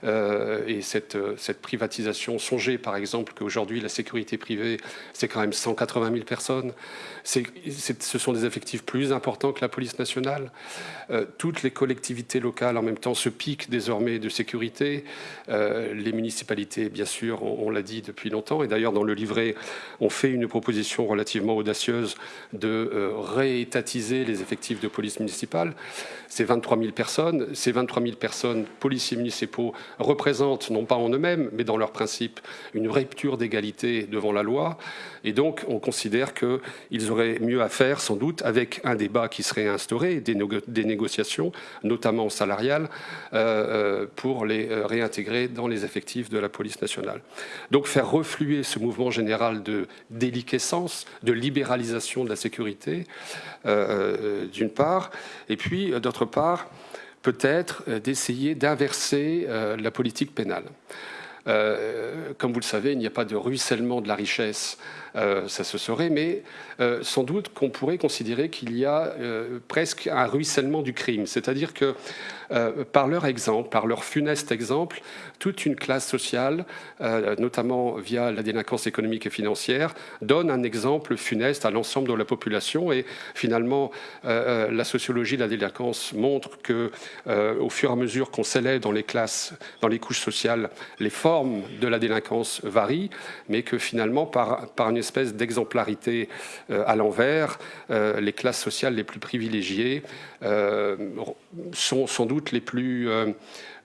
Speaker 3: euh, et cette, cette privatisation. Songez par exemple qu'aujourd'hui la sécurité privée, c'est quand même 180 000 personnes. ce sont des effectifs plus importants que la police nationale. Euh, toutes les collectivités locales en même temps se piquent désormais de sécurité. les municipalités, bien sûr, on, on l'a dit depuis longtemps. Et d'ailleurs, dans le livret, on fait une proposition relativement audacieuse de réétatiser les effectifs de police municipale. Ces 23 000 personnes, ces 23 000 personnes, policiers municipaux, représentent, non pas en eux-mêmes, mais dans leur principe, une rupture d'égalité devant la loi. Et donc, on considère qu'ils auraient mieux à faire, sans doute, avec un débat qui serait instauré, des, des négociations, notamment salariales, euh, euh, pour les euh, réintégrer dans les effectifs de la police nationale. Donc, faire refluer ce mouvement général de déliquescence, de libéralisation de la sécurité, d'une part, et puis, d'autre part, peut-être euh, d'essayer d'inverser euh, la politique pénale. Euh, comme vous le savez, il n'y a pas de ruissellement de la richesse, ça se saurait, mais sans doute qu'on pourrait considérer qu'il y a presque un ruissellement du crime. C'est-à-dire que euh, par leur exemple, par leur funeste exemple, toute une classe sociale, euh, notamment via la délinquance économique et financière, donne un exemple funeste à l'ensemble de la population. Et finalement, euh, la sociologie de la délinquance montre que, au fur et à mesure qu'on s'élève dans les classes, dans les couches sociales, les formes de la délinquance varient, mais que finalement, par, une espèce d'exemplarité à l'envers, les classes sociales les plus privilégiées sont sans doute les plus euh,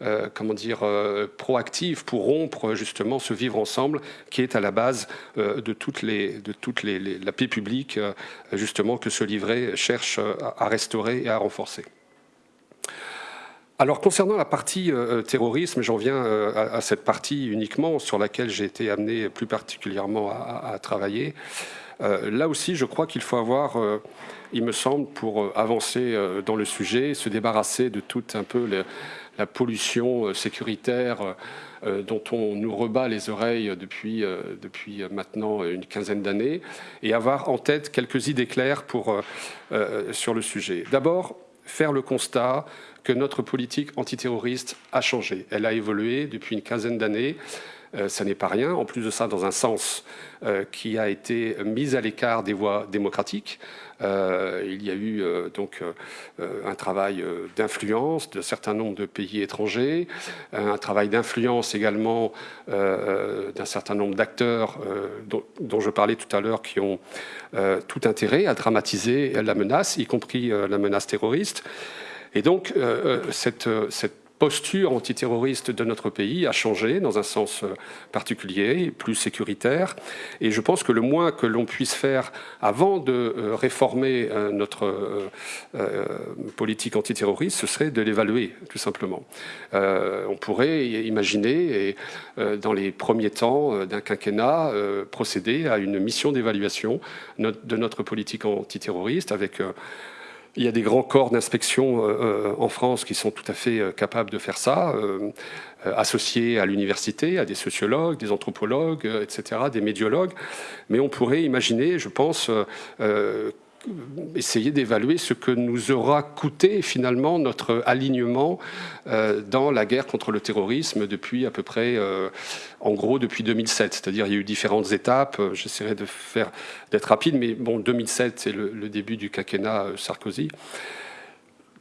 Speaker 3: euh, comment dire, euh, proactives pour rompre justement ce vivre ensemble qui est à la base de les, la paix publique justement que ce livret cherche à restaurer et à renforcer. Alors concernant la partie terrorisme, j'en viens à, cette partie uniquement sur laquelle j'ai été amené plus particulièrement à travailler. là aussi, je crois qu'il faut avoir il me semble, pour euh, avancer euh, dans le sujet, se débarrasser de toute un peu la pollution euh, sécuritaire dont on nous rebat les oreilles depuis, depuis maintenant une quinzaine d'années, et avoir en tête quelques idées claires pour, sur le sujet. D'abord, faire le constat que notre politique antiterroriste a changé. Elle a évolué depuis une quinzaine d'années. ça n'est pas rien. En plus de ça, dans un sens qui a été mis à l'écart des voies démocratiques. Euh, il y a eu euh, donc euh, un travail d'influence d'un certain nombre de pays étrangers, un travail d'influence également d'un certain nombre d'acteurs dont, je parlais tout à l'heure qui ont tout intérêt à dramatiser la menace, y compris la menace terroriste. Et donc cette, cette posture antiterroriste de notre pays a changé dans un sens euh, particulier, plus sécuritaire. Et je pense que le moins que l'on puisse faire avant de euh, réformer euh, notre politique antiterroriste, ce serait de l'évaluer, tout simplement. on pourrait imaginer, et, dans les premiers temps d'un quinquennat, procéder à une mission d'évaluation de notre politique antiterroriste avec il y a des grands corps d'inspection euh, euh, en France qui sont tout à fait euh, capables de faire ça, associés à l'université, à des sociologues, des anthropologues, etc., des médiologues. Mais on pourrait imaginer, je pense, essayer d'évaluer ce que nous aura coûté finalement notre alignement euh, dans la guerre contre le terrorisme depuis à peu près, euh, en gros, depuis 2007. C'est-à-dire il y a eu différentes étapes. J'essaierai de faire d'être rapide, mais bon, 2007 c'est le, le, début du quinquennat euh, Sarkozy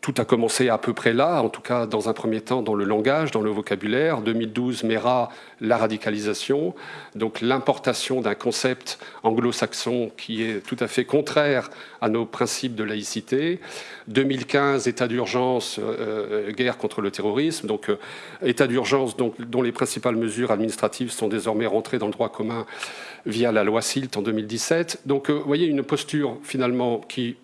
Speaker 3: tout a commencé à peu près là, en tout cas dans un premier temps dans le langage, dans le vocabulaire. 2012, MERA, la radicalisation, donc l'importation d'un concept anglo-saxon qui est tout à fait contraire à nos principes de laïcité. 2015, état d'urgence, euh, guerre contre le terrorisme, donc euh, état d'urgence dont les principales mesures administratives sont désormais rentrées dans le droit commun via la loi SILT en 2017. Donc euh, vous voyez une posture finalement qui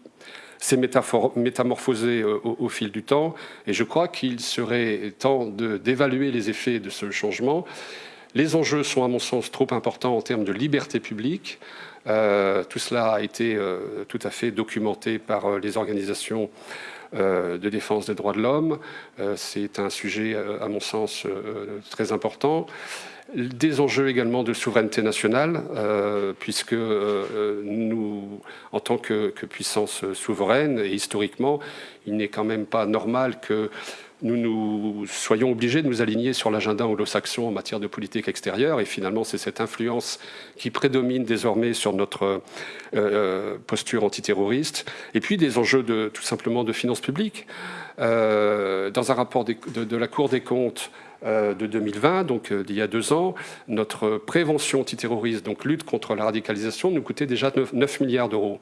Speaker 3: s'est métamorphosé euh, au, fil du temps. Et je crois qu'il serait temps d'évaluer les effets de ce changement. Les enjeux sont, à mon sens, trop importants en termes de liberté publique. Euh, tout cela a été euh, tout à fait documenté par les organisations de défense des droits de l'homme. C'est un sujet, à mon sens, très important des enjeux également de souveraineté nationale, euh, puisque euh, nous, en tant que, puissance souveraine, et historiquement, il n'est quand même pas normal que nous, soyons obligés de nous aligner sur l'agenda anglo-saxon en matière de politique extérieure. Et finalement, c'est cette influence qui prédomine désormais sur notre euh, posture antiterroriste. Et puis des enjeux de, tout simplement de finances publiques. dans un rapport de la Cour des comptes, euh, de 2020, donc euh, d'il y a deux ans, notre prévention antiterroriste, donc lutte contre la radicalisation, nous coûtait déjà 9 milliards d'euros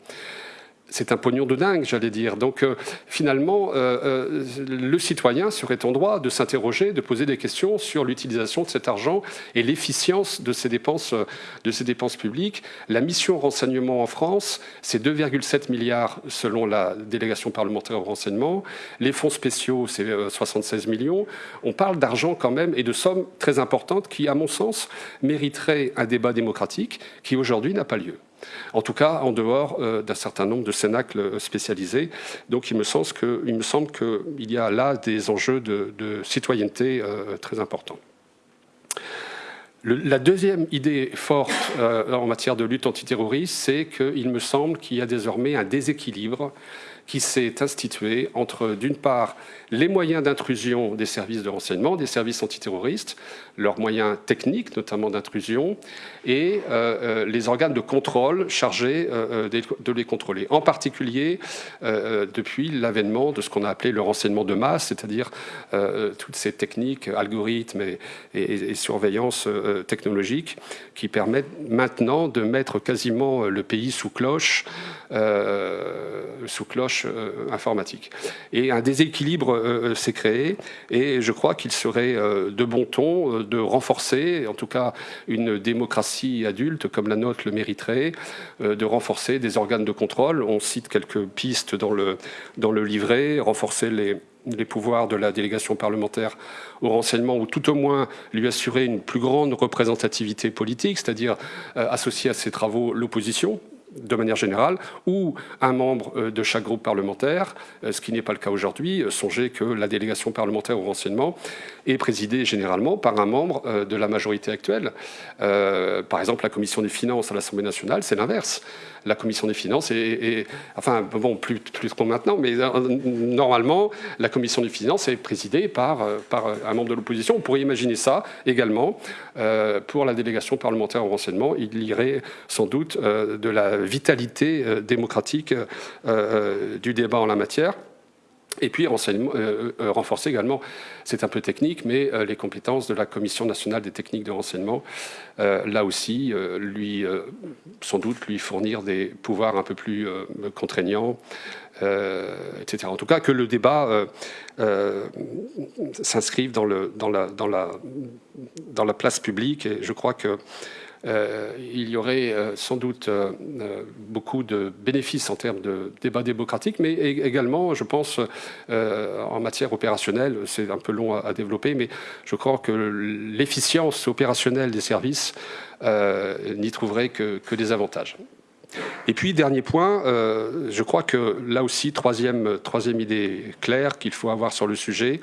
Speaker 3: c'est un pognon de dingue, j'allais dire. Donc euh, finalement, euh, euh, le citoyen serait en droit de s'interroger, de poser des questions sur l'utilisation de cet argent et l'efficience de ces dépenses, de ces dépenses publiques. La mission renseignement en France, c'est 2,7 milliards selon la délégation parlementaire au renseignement. Les fonds spéciaux, c'est 76 millions. On parle d'argent quand même et de sommes très importantes qui, à mon sens, mériteraient un débat démocratique qui aujourd'hui n'a pas lieu en tout cas en dehors euh, d'un certain nombre de cénacles spécialisés. Donc il me semble qu'il y a là des enjeux de, citoyenneté euh, très importants. la deuxième idée forte euh, en matière de lutte antiterroriste, c'est qu'il me semble qu'il y a désormais un déséquilibre qui s'est institué entre, d'une part, les moyens d'intrusion des services de renseignement, des services antiterroristes, leurs moyens techniques, notamment d'intrusion, et euh, euh, les organes de contrôle chargés euh, de les contrôler. En particulier, depuis l'avènement de ce qu'on a appelé le renseignement de masse, c'est-à-dire toutes ces techniques, algorithmes et, et surveillance technologique qui permettent maintenant de mettre quasiment le pays sous cloche, sous cloche informatique. Et un déséquilibre euh, euh, s'est créé et je crois qu'il serait euh, de bon ton de renforcer, en tout cas une démocratie adulte comme la nôtre le mériterait, de renforcer des organes de contrôle. On cite quelques pistes dans le, dans le livret, renforcer les, les pouvoirs de la délégation parlementaire au renseignement, ou tout au moins lui assurer une plus grande représentativité politique, c'est-à-dire associer à ses travaux l'opposition, de manière générale, ou un membre euh, de chaque groupe parlementaire, euh, ce qui n'est pas le cas aujourd'hui. Euh, songez que la délégation parlementaire au renseignement est présidée généralement par un membre de la majorité actuelle. Par exemple, la commission des finances à l'Assemblée nationale, c'est l'inverse la commission des finances est, enfin bon plus, plus trop maintenant, mais normalement la commission des finances est présidée par, par un membre de l'opposition. On pourrait imaginer ça également pour la délégation parlementaire au renseignement. Il irait sans doute de la vitalité euh, démocratique euh, euh, du débat en la matière. Et puis renforcer également, c'est un peu technique, mais les compétences de la Commission nationale des techniques de renseignement, là aussi, lui, sans doute lui fournir des pouvoirs un peu plus contraignants, etc. En tout cas, que le débat s'inscrive dans, dans, la, dans, la, dans la place publique, et je crois que euh, il y aurait euh, sans doute euh, beaucoup de bénéfices en termes de débat démocratique, mais également, je pense, en matière opérationnelle, c'est un peu long à, développer, mais je crois que l'efficience opérationnelle des services n'y trouverait que, des avantages. Et puis, dernier point, je crois que là aussi, troisième, troisième idée claire qu'il faut avoir sur le sujet,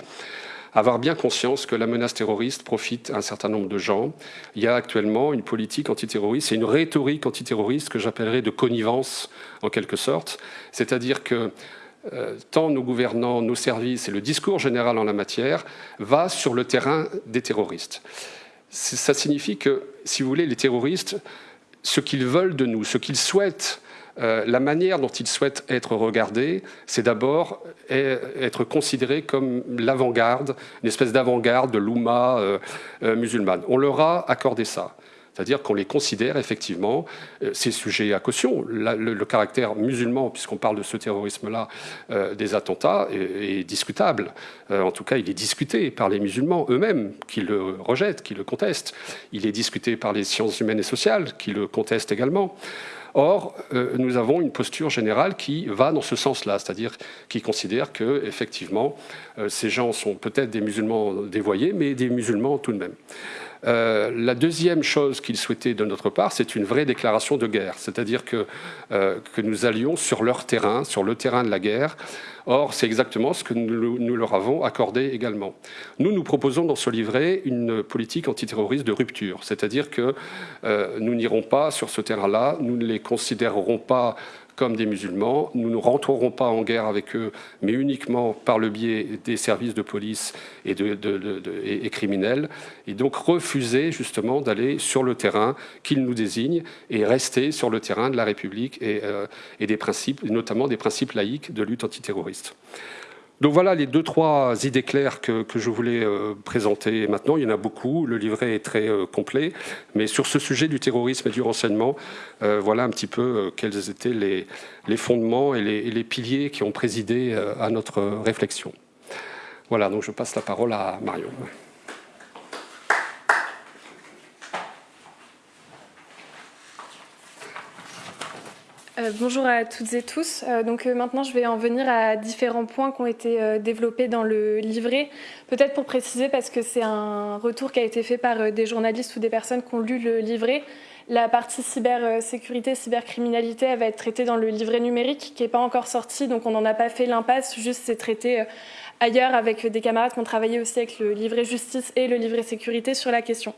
Speaker 3: avoir bien conscience que la menace terroriste profite à un certain nombre de gens. Il y a actuellement une politique antiterroriste et une rhétorique antiterroriste que j'appellerais de connivence en quelque sorte. C'est-à-dire que euh, tant nos gouvernants, nos services et le discours général en la matière va sur le terrain des terroristes. Ça signifie que, si vous voulez, les terroristes, ce qu'ils veulent de nous, ce qu'ils souhaitent euh, la manière dont ils souhaitent être regardés, c'est d'abord être considérés comme l'avant-garde, une espèce d'avant-garde de l'Oumma euh, euh, musulmane. On leur a accordé ça. C'est-à-dire qu'on les considère effectivement, ces sujets à caution. le, caractère musulman, puisqu'on parle de ce terrorisme-là, des attentats, est, discutable. en tout cas, il est discuté par les musulmans eux-mêmes, qui le rejettent, qui le contestent. Il est discuté par les sciences humaines et sociales, qui le contestent également. Or, euh, nous avons une posture générale qui va dans ce sens-là, c'est-à-dire qui considère que, effectivement, euh, ces gens sont peut-être des musulmans dévoyés, mais des musulmans tout de même. Euh, la deuxième chose qu'ils souhaitaient de notre part, c'est une vraie déclaration de guerre, c'est-à-dire que, euh, que nous allions sur leur terrain, sur le terrain de la guerre. Or, c'est exactement ce que nous, leur avons accordé également. Nous, nous proposons dans ce livret une politique antiterroriste de rupture, c'est-à-dire que euh, nous n'irons pas sur ce terrain-là, nous ne les considérerons pas comme des musulmans. Nous ne rentrerons pas en guerre avec eux, mais uniquement par le biais des services de police et, de, criminels. Et donc refuser justement d'aller sur le terrain qu'ils nous désignent et rester sur le terrain de la République et, euh, et des principes, notamment des principes laïques de lutte antiterroriste. Donc voilà les deux, trois idées claires que, je voulais euh, présenter maintenant. Il y en a beaucoup, le livret est très euh, complet. Mais sur ce sujet du terrorisme et du renseignement, euh, voilà un petit peu quels étaient les, fondements et les, les, piliers qui ont présidé à notre réflexion. Voilà, donc je passe la parole à Marion.
Speaker 4: Euh, bonjour à toutes et tous. Euh, donc euh, maintenant, je vais en venir à différents points qui ont été développés dans le livret. Peut-être pour préciser, parce que c'est un retour qui a été fait par des journalistes ou des personnes qui ont lu le livret. La partie cybersécurité, cybercriminalité, elle va être traitée dans le livret numérique qui n'est pas encore sorti, donc on n'en a pas fait l'impasse, juste c'est traité ailleurs avec des camarades qui ont travaillé aussi avec le livret justice et le livret sécurité sur la question.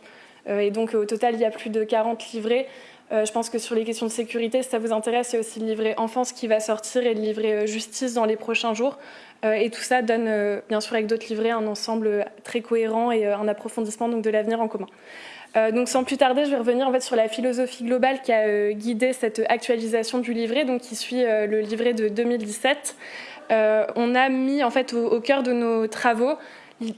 Speaker 4: Et donc au total, il y a plus de 40 livrets euh, je pense que sur les questions de sécurité, si ça vous intéresse, il y a aussi le livret enfance qui va sortir et le livret euh, justice dans les prochains jours. Euh, et tout ça donne, bien sûr, avec d'autres livrets, un ensemble très cohérent et un approfondissement donc, de l'avenir en commun. donc sans plus tarder, je vais revenir en fait sur la philosophie globale qui a guidé cette actualisation du livret, donc qui suit le livret de 2017. on a mis en fait au, cœur de nos travaux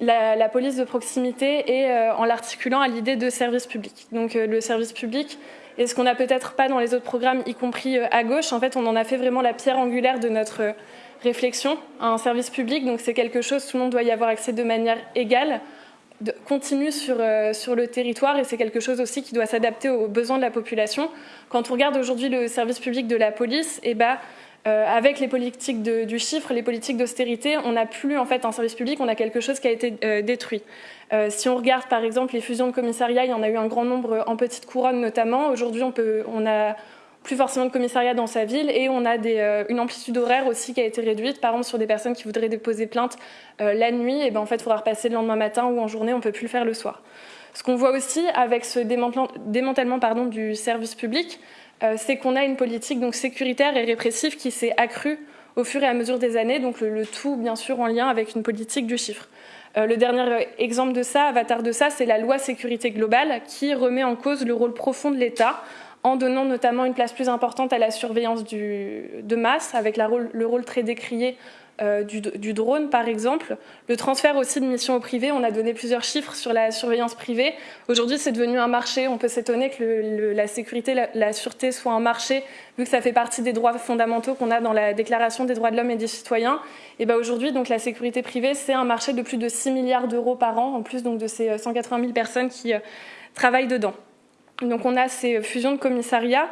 Speaker 4: la, la, police de proximité et en l'articulant à l'idée de service public. Donc le service public, et ce qu'on n'a peut-être pas dans les autres programmes, y compris euh, à gauche, en fait, on en a fait vraiment la pierre angulaire de notre euh, réflexion à un service public. Donc c'est quelque chose, tout le monde doit y avoir accès de manière égale, continue sur, euh, sur le territoire, et c'est quelque chose aussi qui doit s'adapter aux besoins de la population. Quand on regarde aujourd'hui le service public de la police, eh ben, avec les politiques du chiffre, les politiques d'austérité, on n'a plus en fait un service public, on a quelque chose qui a été détruit. Euh, si on regarde par exemple les fusions de commissariats, il y en a eu un grand nombre en petite couronne notamment. Aujourd'hui, on, a plus forcément de commissariats dans sa ville et on a euh, une amplitude horaire aussi qui a été réduite. Par exemple, sur des personnes qui voudraient déposer plainte euh, la nuit, et eh ben, en fait, il faudra repasser le lendemain matin ou en journée, on ne peut plus le faire le soir. Ce qu'on voit aussi avec ce démantèlement du service public, c'est qu'on a une politique donc, sécuritaire et répressive qui s'est accrue au fur et à mesure des années, donc le, tout bien sûr en lien avec une politique du chiffre. Euh, le dernier exemple de ça, avatar de ça, c'est la loi sécurité globale qui remet en cause le rôle profond de l'État en donnant notamment une place plus importante à la surveillance de masse, avec le rôle très décrié euh, du, drone, par exemple. Le transfert aussi de missions au privé, on a donné plusieurs chiffres sur la surveillance privée. Aujourd'hui, c'est devenu un marché. On peut s'étonner que la sécurité, la, sûreté soit un marché, vu que ça fait partie des droits fondamentaux qu'on a dans la Déclaration des droits de l'homme et des citoyens. Et ben aujourd'hui, donc la sécurité privée, c'est un marché de plus de 6 milliards d'euros par an, en plus donc de ces 180 000 personnes qui travaillent dedans. Donc on a ces fusions de commissariats.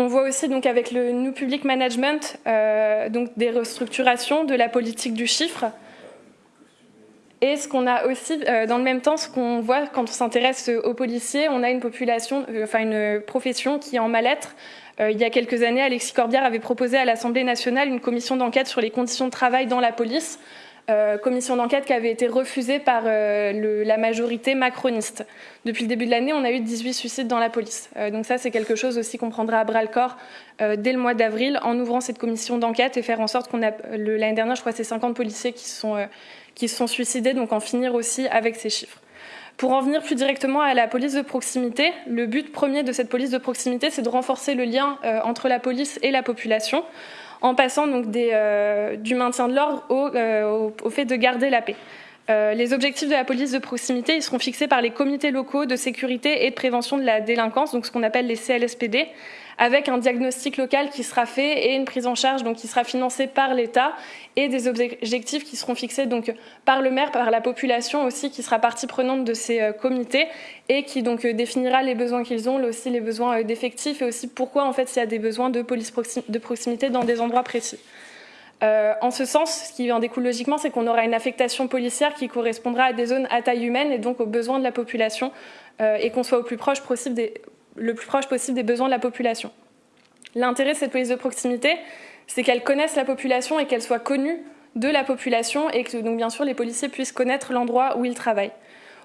Speaker 4: On voit aussi donc avec le New Public Management euh, donc des restructurations de la politique du chiffre. Et ce qu'on a aussi, euh, dans le même temps, ce qu'on voit quand on s'intéresse aux policiers, on a une population, euh, enfin une profession qui est en mal-être. il y a quelques années, Alexis Corbière avait proposé à l'Assemblée nationale une commission d'enquête sur les conditions de travail dans la police. Euh, commission d'enquête qui avait été refusée par euh, la majorité macroniste. Depuis le début de l'année, on a eu 18 suicides dans la police. Euh, donc ça, c'est quelque chose aussi qu'on prendra à bras le corps dès le mois d'avril en ouvrant cette commission d'enquête et faire en sorte qu'on a... L'année dernière, je crois, c'est 50 policiers qui sont, qui sont suicidés, donc en finir aussi avec ces chiffres. Pour en venir plus directement à la police de proximité, le but premier de cette police de proximité, c'est de renforcer le lien entre la police et la population en passant euh, du maintien de l'ordre euh, au, fait de garder la paix. Euh, les objectifs de la police de proximité ils seront fixés par les comités locaux de sécurité et de prévention de la délinquance, ce qu'on appelle les CLSPD, avec un diagnostic local qui sera fait et une prise en charge qui sera financée par l'État et des objectifs qui seront fixés par le maire, par la population aussi qui sera partie prenante de ces euh, comités et qui euh, définira les besoins qu'ils ont, aussi les besoins euh, d'effectifs et aussi pourquoi en fait il y a des besoins de police de proximité dans des endroits précis. en ce sens, ce qui en découle logiquement, c'est qu'on aura une affectation policière qui correspondra à des zones à taille humaine et donc aux besoins de la population et qu'on soit au plus proche possible des, le plus proche possible des besoins de la population. L'intérêt de cette police de proximité, c'est qu'elle connaisse la population et qu'elle soit connue de la population et que donc bien sûr les policiers puissent connaître l'endroit où ils travaillent.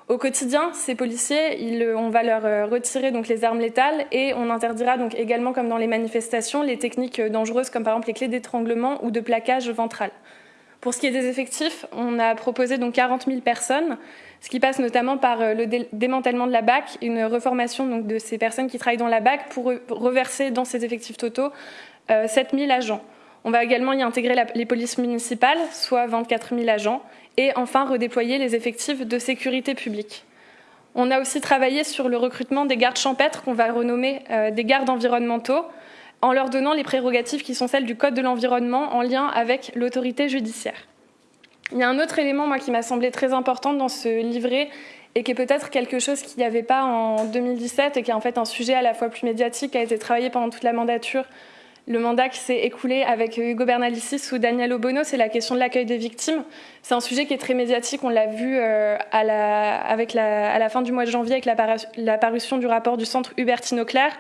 Speaker 4: Au quotidien, ces policiers, on va leur euh, retirer donc les armes létales et on interdira donc également, comme dans les manifestations, les techniques dangereuses comme par exemple les clés d'étranglement ou de plaquage ventral. Pour ce qui est des effectifs, on a proposé donc 40 000 personnes ce qui passe notamment par euh, le démantèlement de la BAC, une reformation de ces personnes qui travaillent dans la BAC pour reverser dans ces effectifs totaux 7000 euh, agents. On va également y intégrer les polices municipales, soit 24 000 agents, et enfin redéployer les effectifs de sécurité publique. On a aussi travaillé sur le recrutement des gardes champêtres qu'on va renommer euh, des gardes environnementaux, en leur donnant les prérogatives qui sont celles du Code de l'environnement en lien avec l'autorité judiciaire. Il y a un autre élément moi, qui m'a semblé très important dans ce livret et qui est peut-être quelque chose qu'il n'y avait pas en 2017 et qui est en fait un sujet à la fois plus médiatique, qui a été travaillé pendant toute la mandature. Le mandat qui s'est écoulé avec Hugo Bernalicis ou Daniel Obono, c'est la question de l'accueil des victimes. C'est un sujet qui est très médiatique, on l'a vu euh, à, la, à la fin du mois de janvier avec la, parution du rapport du centre Hubertine-Auclair.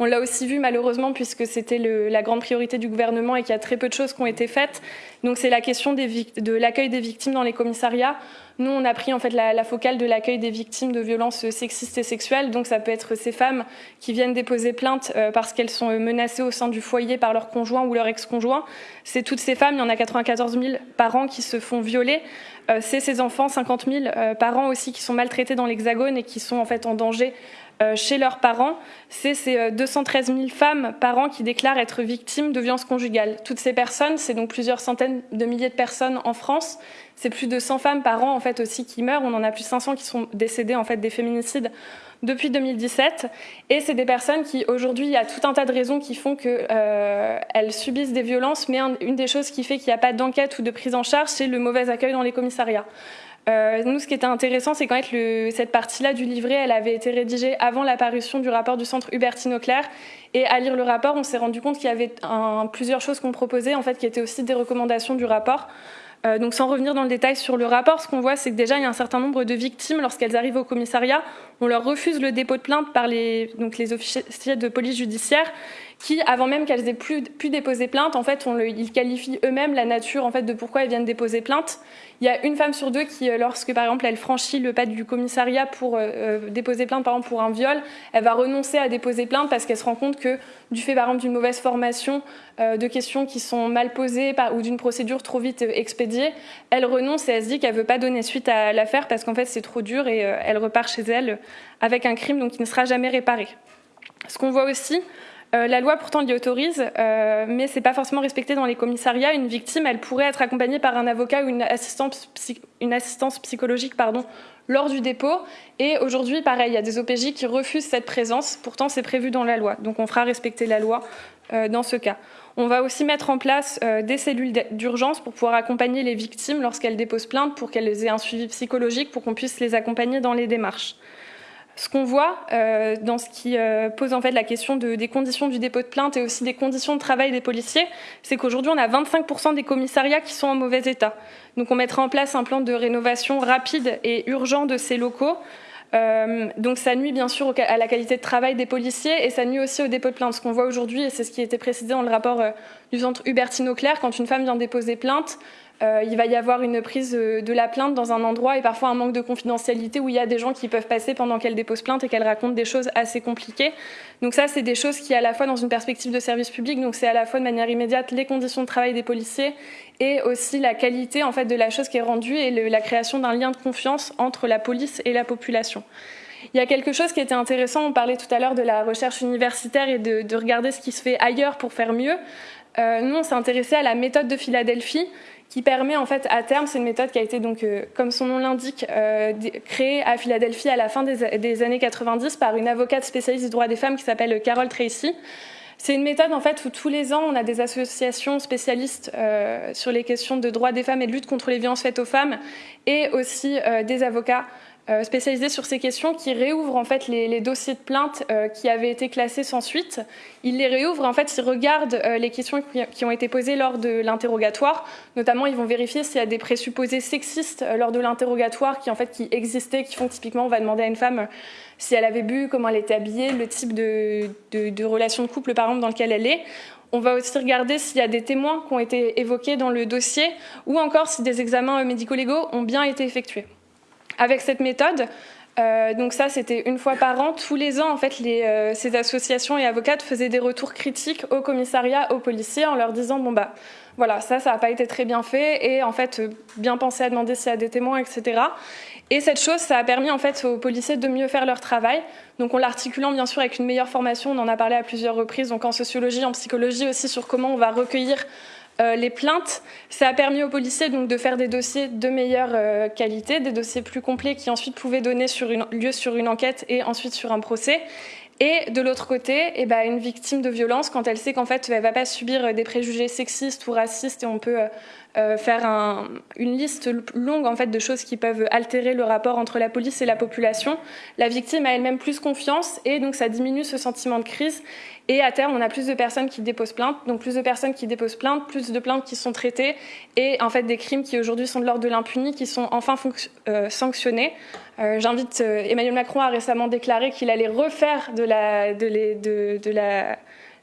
Speaker 4: On l'a aussi vu malheureusement puisque c'était la grande priorité du gouvernement et qu'il y a très peu de choses qui ont été faites. Donc c'est la question de l'accueil des victimes dans les commissariats. Nous, on a pris en fait la, focale de l'accueil des victimes de violences sexistes et sexuelles. Donc ça peut être ces femmes qui viennent déposer plainte euh, parce qu'elles sont menacées au sein du foyer par leur conjoint ou leur ex-conjoint. C'est toutes ces femmes, il y en a 94 000 par an qui se font violer. Euh, c'est ces enfants, 50 000 euh, par an aussi, qui sont maltraités dans l'Hexagone et qui sont en fait en danger euh, chez leurs parents, c'est ces 213 euh, 000 femmes par an qui déclarent être victimes de violences conjugales. Toutes ces personnes, c'est donc plusieurs centaines de milliers de personnes en France. C'est plus de 100 femmes par an en fait aussi qui meurent. On en a plus de 500 qui sont décédées en fait des féminicides depuis 2017. Et c'est des personnes qui aujourd'hui, il y a tout un tas de raisons qui font qu'elles euh, subissent des violences. Mais une des choses qui fait qu'il n'y a pas d'enquête ou de prise en charge, c'est le mauvais accueil dans les commissariats. Euh, nous, ce qui était intéressant, c'est qu'en fait, cette partie-là du livret, elle avait été rédigée avant l'apparition du rapport du centre Hubertine Auclair. Et à lire le rapport, on s'est rendu compte qu'il y avait plusieurs choses qu'on proposait, en fait, qui étaient aussi des recommandations du rapport. Euh, donc sans revenir dans le détail sur le rapport, ce qu'on voit, c'est que déjà, il y a un certain nombre de victimes, lorsqu'elles arrivent au commissariat, on leur refuse le dépôt de plainte par les, donc les officiers de police judiciaire qui, avant même qu'elles aient pu, pu, déposer plainte, en fait, on le, ils qualifient eux-mêmes la nature en fait, de pourquoi elles viennent déposer plainte. Il y a une femme sur deux qui, euh, lorsque par exemple elle franchit le pas du commissariat pour euh, euh, déposer plainte, par exemple pour un viol, elle va renoncer à déposer plainte parce qu'elle se rend compte que du fait par exemple d'une mauvaise formation, de questions qui sont mal posées ou d'une procédure trop vite expédiée, elle renonce et elle se dit qu'elle veut pas donner suite à l'affaire parce qu'en fait c'est trop dur et elle repart chez elle avec un crime donc qui ne sera jamais réparé. Ce qu'on voit aussi, la loi pourtant l'y autorise, mais ce n'est pas forcément respecté dans les commissariats. Une victime, elle pourrait être accompagnée par un avocat ou une assistance, psychologique pardon, lors du dépôt. Et aujourd'hui, pareil, il y a des OPJ qui refusent cette présence. Pourtant, c'est prévu dans la loi. Donc on fera respecter la loi dans ce cas. On va aussi mettre en place euh, des cellules d'urgence pour pouvoir accompagner les victimes lorsqu'elles déposent plainte, pour qu'elles aient un suivi psychologique, pour qu'on puisse les accompagner dans les démarches. Ce qu'on voit euh, dans ce qui euh, pose en fait la question des conditions du dépôt de plainte et aussi des conditions de travail des policiers, c'est qu'aujourd'hui on a 25% des commissariats qui sont en mauvais état. Donc on mettra en place un plan de rénovation rapide et urgent de ces locaux euh, donc ça nuit bien sûr à la qualité de travail des policiers et ça nuit aussi au dépôt de plainte. Ce qu'on voit aujourd'hui, et c'est ce qui était précisé dans le rapport du centre Hubertine-Auclair, quand une femme vient déposer plainte, euh, il va y avoir une prise de la plainte dans un endroit et parfois un manque de confidentialité où il y a des gens qui peuvent passer pendant qu'elle dépose plainte et qu'elle raconte des choses assez compliquées. Donc ça, c'est des choses qui, à la fois dans une perspective de service public, donc c'est à la fois de manière immédiate les conditions de travail des policiers et aussi la qualité en fait de la chose qui est rendue et la création d'un lien de confiance entre la police et la population. Il y a quelque chose qui était intéressant, on parlait tout à l'heure de la recherche universitaire et de, regarder ce qui se fait ailleurs pour faire mieux. Euh, nous, on s'est intéressé à la méthode de Philadelphie, qui permet en fait à terme, c'est une méthode qui a été donc, euh, comme son nom l'indique, euh, créée à Philadelphie à la fin des, années 90 par une avocate spécialiste du droit des femmes qui s'appelle Carol Tracy. C'est une méthode en fait où tous les ans on a des associations spécialistes euh, sur les questions de droits des femmes et de lutte contre les violences faites aux femmes et aussi des avocats euh, spécialisé sur ces questions qui réouvre en fait les, dossiers de plainte euh, qui avaient été classés sans suite. Il les réouvre en fait, ils regardent euh, les questions qui, ont été posées lors de l'interrogatoire. Notamment, ils vont vérifier s'il y a des présupposés sexistes lors de l'interrogatoire qui en fait qui existaient, qui font typiquement, on va demander à une femme si elle avait bu, comment elle était habillée, le type de, de, de relation de couple par exemple dans lequel elle est. On va aussi regarder s'il y a des témoins qui ont été évoqués dans le dossier ou encore si des examens médico-légaux ont bien été effectués. Avec cette méthode, euh, donc ça, c'était une fois par an. Tous les ans, en fait, euh, ces associations et avocates faisaient des retours critiques au commissariat, aux policiers, en leur disant bon bah voilà, ça, ça n'a pas été très bien fait, et en fait, euh, bien penser à demander s'il y a des témoins, etc. Et cette chose, ça a permis en fait aux policiers de mieux faire leur travail. Donc en l'articulant bien sûr avec une meilleure formation, on en a parlé à plusieurs reprises, donc en sociologie, en psychologie aussi sur comment on va recueillir euh, les plaintes, ça a permis aux policiers donc, de faire des dossiers de meilleure euh, qualité, des dossiers plus complets qui ensuite pouvaient donner sur lieu sur une enquête et ensuite sur un procès. Et de l'autre côté, eh ben, une victime de violence, quand elle sait qu'en fait, elle va pas subir des préjugés sexistes ou racistes, et on peut euh, faire une liste longue en fait de choses qui peuvent altérer le rapport entre la police et la population, la victime a elle-même plus confiance et donc ça diminue ce sentiment de crise. Et à terme, on a plus de personnes qui déposent plainte, donc plus de personnes qui déposent plainte, plus de plaintes qui sont traitées, et en fait des crimes qui aujourd'hui sont de l'ordre de l'impuni, qui sont enfin euh, sanctionnés. Euh, j'invite Emmanuel Macron a récemment déclaré qu'il allait refaire de la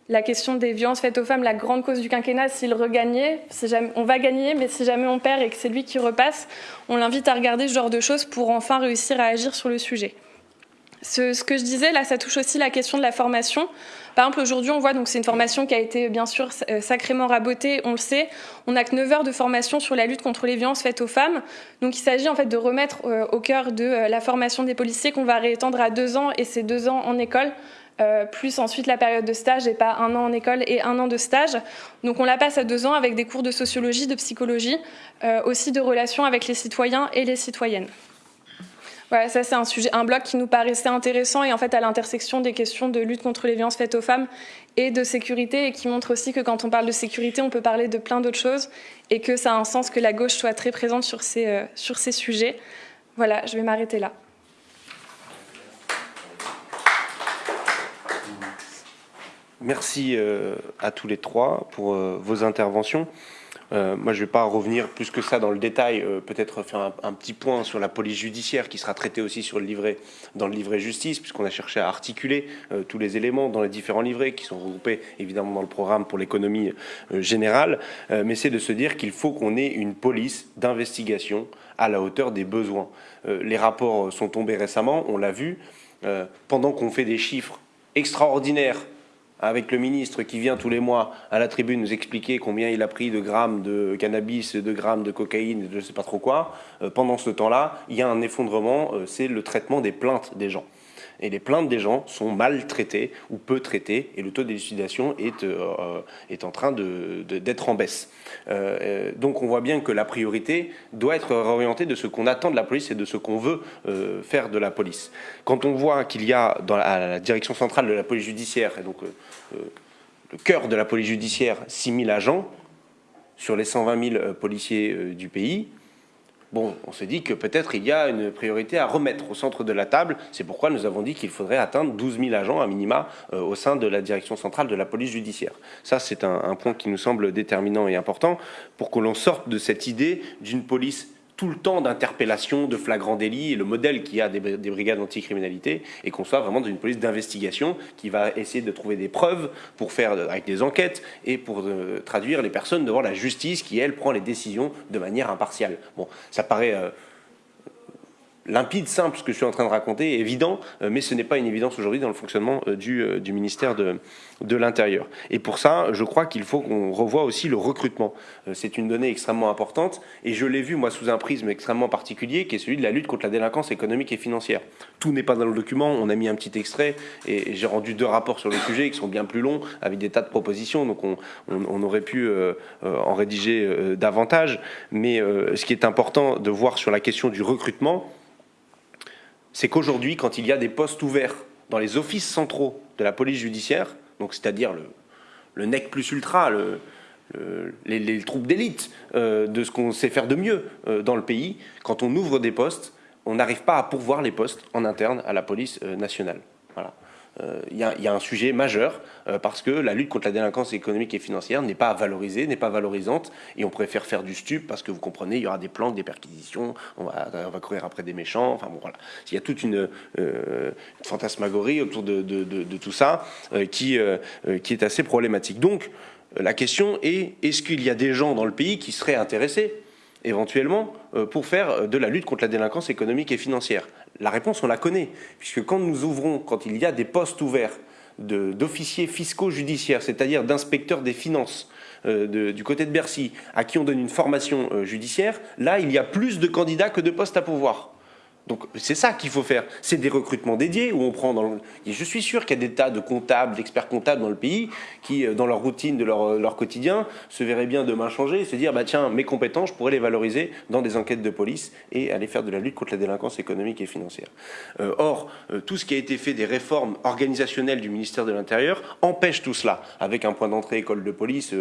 Speaker 4: la question des violences faites aux femmes, la grande cause du quinquennat, s'il regagnait, on va gagner, mais si jamais on perd et que c'est lui qui repasse, on l'invite à regarder ce genre de choses pour enfin réussir à agir sur le sujet. Ce, que je disais, là, ça touche aussi la question de la formation. Par exemple, aujourd'hui, on voit, donc c'est une formation qui a été bien sûr euh, sacrément rabotée, on le sait. On n'a que 9 heures de formation sur la lutte contre les violences faites aux femmes. Donc il s'agit en fait de remettre euh, au cœur de euh, la formation des policiers qu'on va réétendre à deux ans, et c'est deux ans en école euh, plus ensuite la période de stage et pas un an en école et un an de stage. Donc on la passe à deux ans avec des cours de sociologie, de psychologie, euh, aussi de relations avec les citoyens et les citoyennes. Voilà, ça c'est un sujet, un bloc qui nous paraissait intéressant et en fait à l'intersection des questions de lutte contre les violences faites aux femmes et de sécurité et qui montre aussi que quand on parle de sécurité, on peut parler de plein d'autres choses et que ça a un sens que la gauche soit très présente sur ces, euh, sur ces sujets. Voilà, je vais m'arrêter là.
Speaker 1: Merci euh, à tous les trois pour euh, vos interventions. Euh, moi, je ne vais pas revenir plus que ça dans le détail, peut-être faire un, petit point sur la police judiciaire qui sera traité aussi sur le livret, dans le livret justice, puisqu'on a cherché à articuler tous les éléments dans les différents livrets qui sont regroupés évidemment dans le programme pour l'économie générale. mais c'est de se dire qu'il faut qu'on ait une police d'investigation à la hauteur des besoins. les rapports sont tombés récemment, on l'a vu, pendant qu'on fait des chiffres extraordinaires avec le ministre qui vient tous les mois à la tribune nous expliquer combien il a pris de grammes de cannabis, de grammes de cocaïne, je ne sais pas trop quoi, euh, pendant ce temps-là, il y a un effondrement, euh, c'est le traitement des plaintes des gens. Et les plaintes des gens sont mal traitées ou peu traitées, et le taux d'élucidation est, euh, est en train d'être en baisse. Euh, donc on voit bien que la priorité doit être réorientée de ce qu'on attend de la police et de ce qu'on veut faire de la police. Quand on voit qu'il y a dans la direction centrale de la police judiciaire, et donc le cœur de la police judiciaire, 6 000 agents sur les 120 000 policiers du pays, Bon, on s'est dit que peut-être il y a une priorité à remettre au centre de la table. C'est pourquoi nous avons dit qu'il faudrait atteindre 12 000 agents à minima euh, au sein de la direction centrale de la police judiciaire. Ça, c'est un, point qui nous semble déterminant et important pour que l'on sorte de cette idée d'une police tout le temps d'interpellation, de flagrant délit, et le modèle qu'il y a des, brigades anticriminalité, et qu'on soit vraiment dans une police d'investigation qui va essayer de trouver des preuves pour faire avec des enquêtes et pour euh, traduire les personnes devant la justice qui, elle, prend les décisions de manière impartiale. Bon, ça paraît euh, limpide, simple, ce que je suis en train de raconter, évident, euh, mais ce n'est pas une évidence aujourd'hui dans le fonctionnement euh, du, euh, du ministère de, l'Intérieur. Et pour ça, je crois qu'il faut qu'on revoie aussi le recrutement. C'est une donnée extrêmement importante, et je l'ai vu, moi, sous un prisme extrêmement particulier, qui est celui de la lutte contre la délinquance économique et financière. Tout n'est pas dans le document, on a mis un petit extrait, et j'ai rendu deux rapports sur le sujet qui sont bien plus longs, avec des tas de propositions, donc on, on, aurait pu en rédiger davantage. Mais ce qui est important de voir sur la question du recrutement, c'est qu'aujourd'hui, quand il y a des postes ouverts dans les offices centraux de la police judiciaire, donc c'est-à-dire le, le, NEC plus ultra, les, troupes d'élite euh, de ce qu'on sait faire de mieux euh, dans le pays, quand on ouvre des postes, on n'arrive pas à pourvoir les postes en interne à la police euh, nationale. Euh, il y, a un sujet majeur euh, parce que la lutte contre la délinquance économique et financière n'est pas valorisée, n'est pas valorisante et on préfère faire du stup parce que vous comprenez, il y aura des planques, des perquisitions, on va, courir après des méchants, enfin bon voilà. Il y a toute une, euh, fantasmagorie autour de, tout ça qui, qui est assez problématique. Donc la question est, est-ce qu'il y a des gens dans le pays qui seraient intéressés éventuellement pour faire de la lutte contre la délinquance économique et financière? La réponse, on la connaît, puisque quand nous ouvrons, quand il y a des postes ouverts d'officiers fiscaux judiciaires, c'est-à-dire d'inspecteurs des finances euh, du côté de Bercy, à qui on donne une formation euh, judiciaire, là, il y a plus de candidats que de postes à pouvoir. Donc c'est ça qu'il faut faire. C'est des recrutements dédiés où on prend dans le... Je suis sûr qu'il y a des tas de comptables, d'experts comptables dans le pays qui, euh, dans leur routine de leur, euh, leur, quotidien, se verraient bien demain changer et se dire bah tiens mes compétences, je pourrais les valoriser dans des enquêtes de police et aller faire de la lutte contre la délinquance économique et financière. Euh, or tout ce qui a été fait des réformes organisationnelles du ministère de l'Intérieur empêche tout cela avec un point d'entrée école de police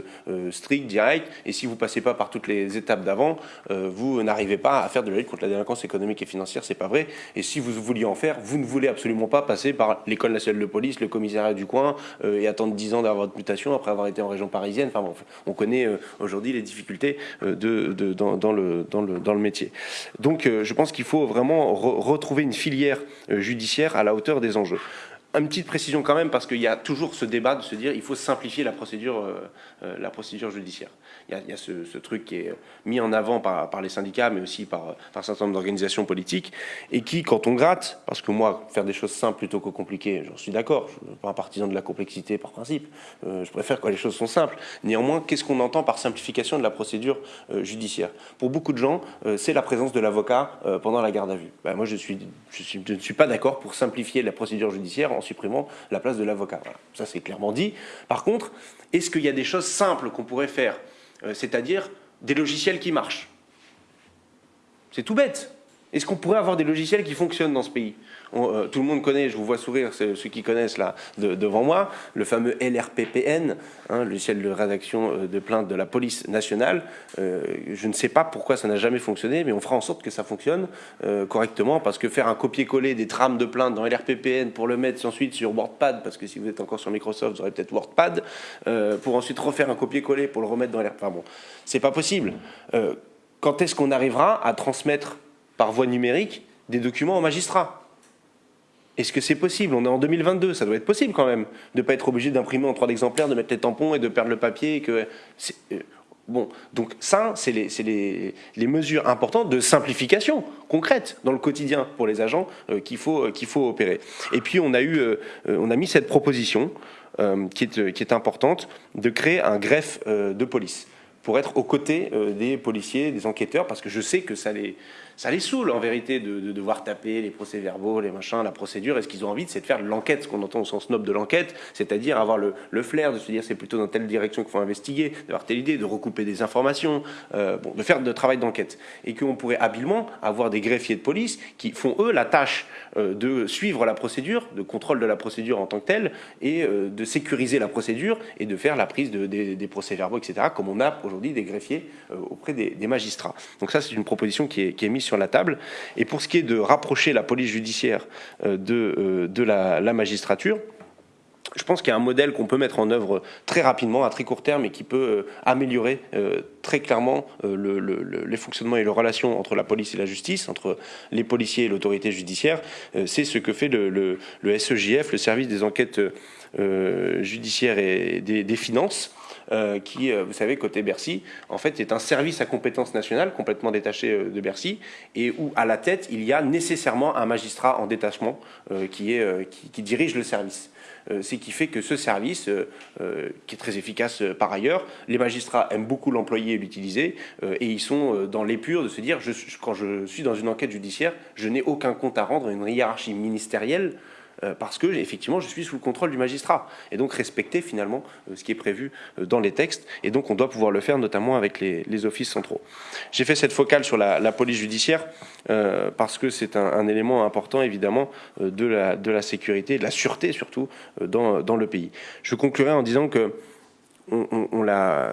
Speaker 1: strict, direct. Et si vous passez pas par toutes les étapes d'avant, vous n'arrivez pas à faire de la lutte contre la délinquance économique et financière pas vrai. Et si vous vouliez en faire, vous ne voulez absolument pas passer par l'école nationale de police, le commissariat du coin, euh, et attendre 10 ans d'avoir votre mutation après avoir été en région parisienne. Enfin bon, on connaît euh, aujourd'hui les difficultés euh, de, dans, le, dans, le, dans le métier. Donc je pense qu'il faut vraiment retrouver une filière judiciaire à la hauteur des enjeux. Une petite précision quand même, parce qu'il y a toujours ce débat de se dire il faut simplifier la procédure, la procédure judiciaire il y a, ce, truc qui est mis en avant par, les syndicats, mais aussi par, un certain nombre d'organisations politiques, et qui, quand on gratte, parce que moi, faire des choses simples plutôt que compliquées, j'en suis d'accord, je ne suis pas un partisan de la complexité par principe, euh, je préfère quand les choses sont simples. Néanmoins, qu'est-ce qu'on entend par simplification de la procédure euh, judiciaire? Pour beaucoup de gens, euh, c'est la présence de l'avocat pendant la garde à vue. Ben, moi, je, ne suis pas d'accord pour simplifier la procédure judiciaire en supprimant la place de l'avocat. Ça, c'est clairement dit. Par contre, est-ce qu'il y a des choses simples qu'on pourrait faire euh, c'est-à-dire des logiciels qui marchent? C'est tout bête. Est-ce qu'on pourrait avoir des logiciels qui fonctionnent dans ce pays? Euh, Tout le monde connaît, je vous vois sourire, ceux qui connaissent là devant moi, le fameux LRPPN, hein, le logiciel de rédaction euh, de plainte de la police nationale. Euh, je ne sais pas pourquoi ça n'a jamais fonctionné, mais on fera en sorte que ça fonctionne correctement, parce que faire un copier-coller des trames de plainte dans LRPPN pour le mettre ensuite sur WordPad, parce que si vous êtes encore sur Microsoft, vous aurez peut-être WordPad, pour ensuite refaire un copier-coller pour le remettre dans LRPPN. Enfin bon, c'est pas possible. quand est-ce qu'on arrivera à transmettre par voie numérique des documents aux magistrats? Est-ce que c'est possible? On est en 2022, ça doit être possible quand même, de ne pas être obligé d'imprimer en trois exemplaires, de mettre les tampons et de perdre le papier. Que euh, bon, donc ça, c'est les, mesures importantes de simplification concrète dans le quotidien pour les agents euh, qu'il faut, euh, qu'il faut opérer. Et puis on a, eu, on a mis cette proposition qui, est, qui est importante de créer un greffe de police pour être aux côtés des policiers, des enquêteurs, parce que je sais que ça les, ça les saoule en vérité de, devoir taper les procès-verbaux, les machins, la procédure. Et ce qu'ils ont envie, c'est de faire de l'enquête, ce qu'on entend au sens noble de l'enquête, c'est-à-dire avoir le, flair de se dire c'est plutôt dans telle direction qu'il faut investiguer, d'avoir telle idée, de recouper des informations, euh, bon, de faire de travail d'enquête. Et qu'on pourrait habilement avoir des greffiers de police qui font eux la tâche euh, de suivre la procédure, de contrôle de la procédure en tant que telle, et euh, de sécuriser la procédure et de faire la prise des, procès-verbaux, etc., comme on a aujourd'hui des greffiers auprès des, magistrats. Donc ça, c'est une proposition qui est, qui est mise sur la table. Et pour ce qui est de rapprocher la police judiciaire euh, de, euh, la, magistrature, je pense qu'il y a un modèle qu'on peut mettre en œuvre très rapidement, à très court terme, et qui peut euh, améliorer très clairement le, les fonctionnements et les relations entre la police et la justice, entre les policiers et l'autorité judiciaire. C'est ce que fait le, SEJF, le service des enquêtes judiciaires et des finances, euh, qui, euh, vous savez, côté Bercy, en fait, est un service à compétence nationale complètement détaché euh, de Bercy et où, à la tête, il y a nécessairement un magistrat en détachement qui, est, qui, dirige le service. ce qui fait que ce service, qui est très efficace par ailleurs, les magistrats aiment beaucoup l'employer et l'utiliser, et ils sont dans l'épure de se dire, quand je suis dans une enquête judiciaire, je n'ai aucun compte à rendre à une hiérarchie ministérielle parce que effectivement je suis sous le contrôle du magistrat et donc respecter finalement euh, ce qui est prévu euh, dans les textes et donc on doit pouvoir le faire notamment avec les, offices centraux. J'ai fait cette focale sur la, police judiciaire parce que c'est un, élément important évidemment de la, sécurité, de la sûreté surtout dans le pays. Je conclurai en disant que on,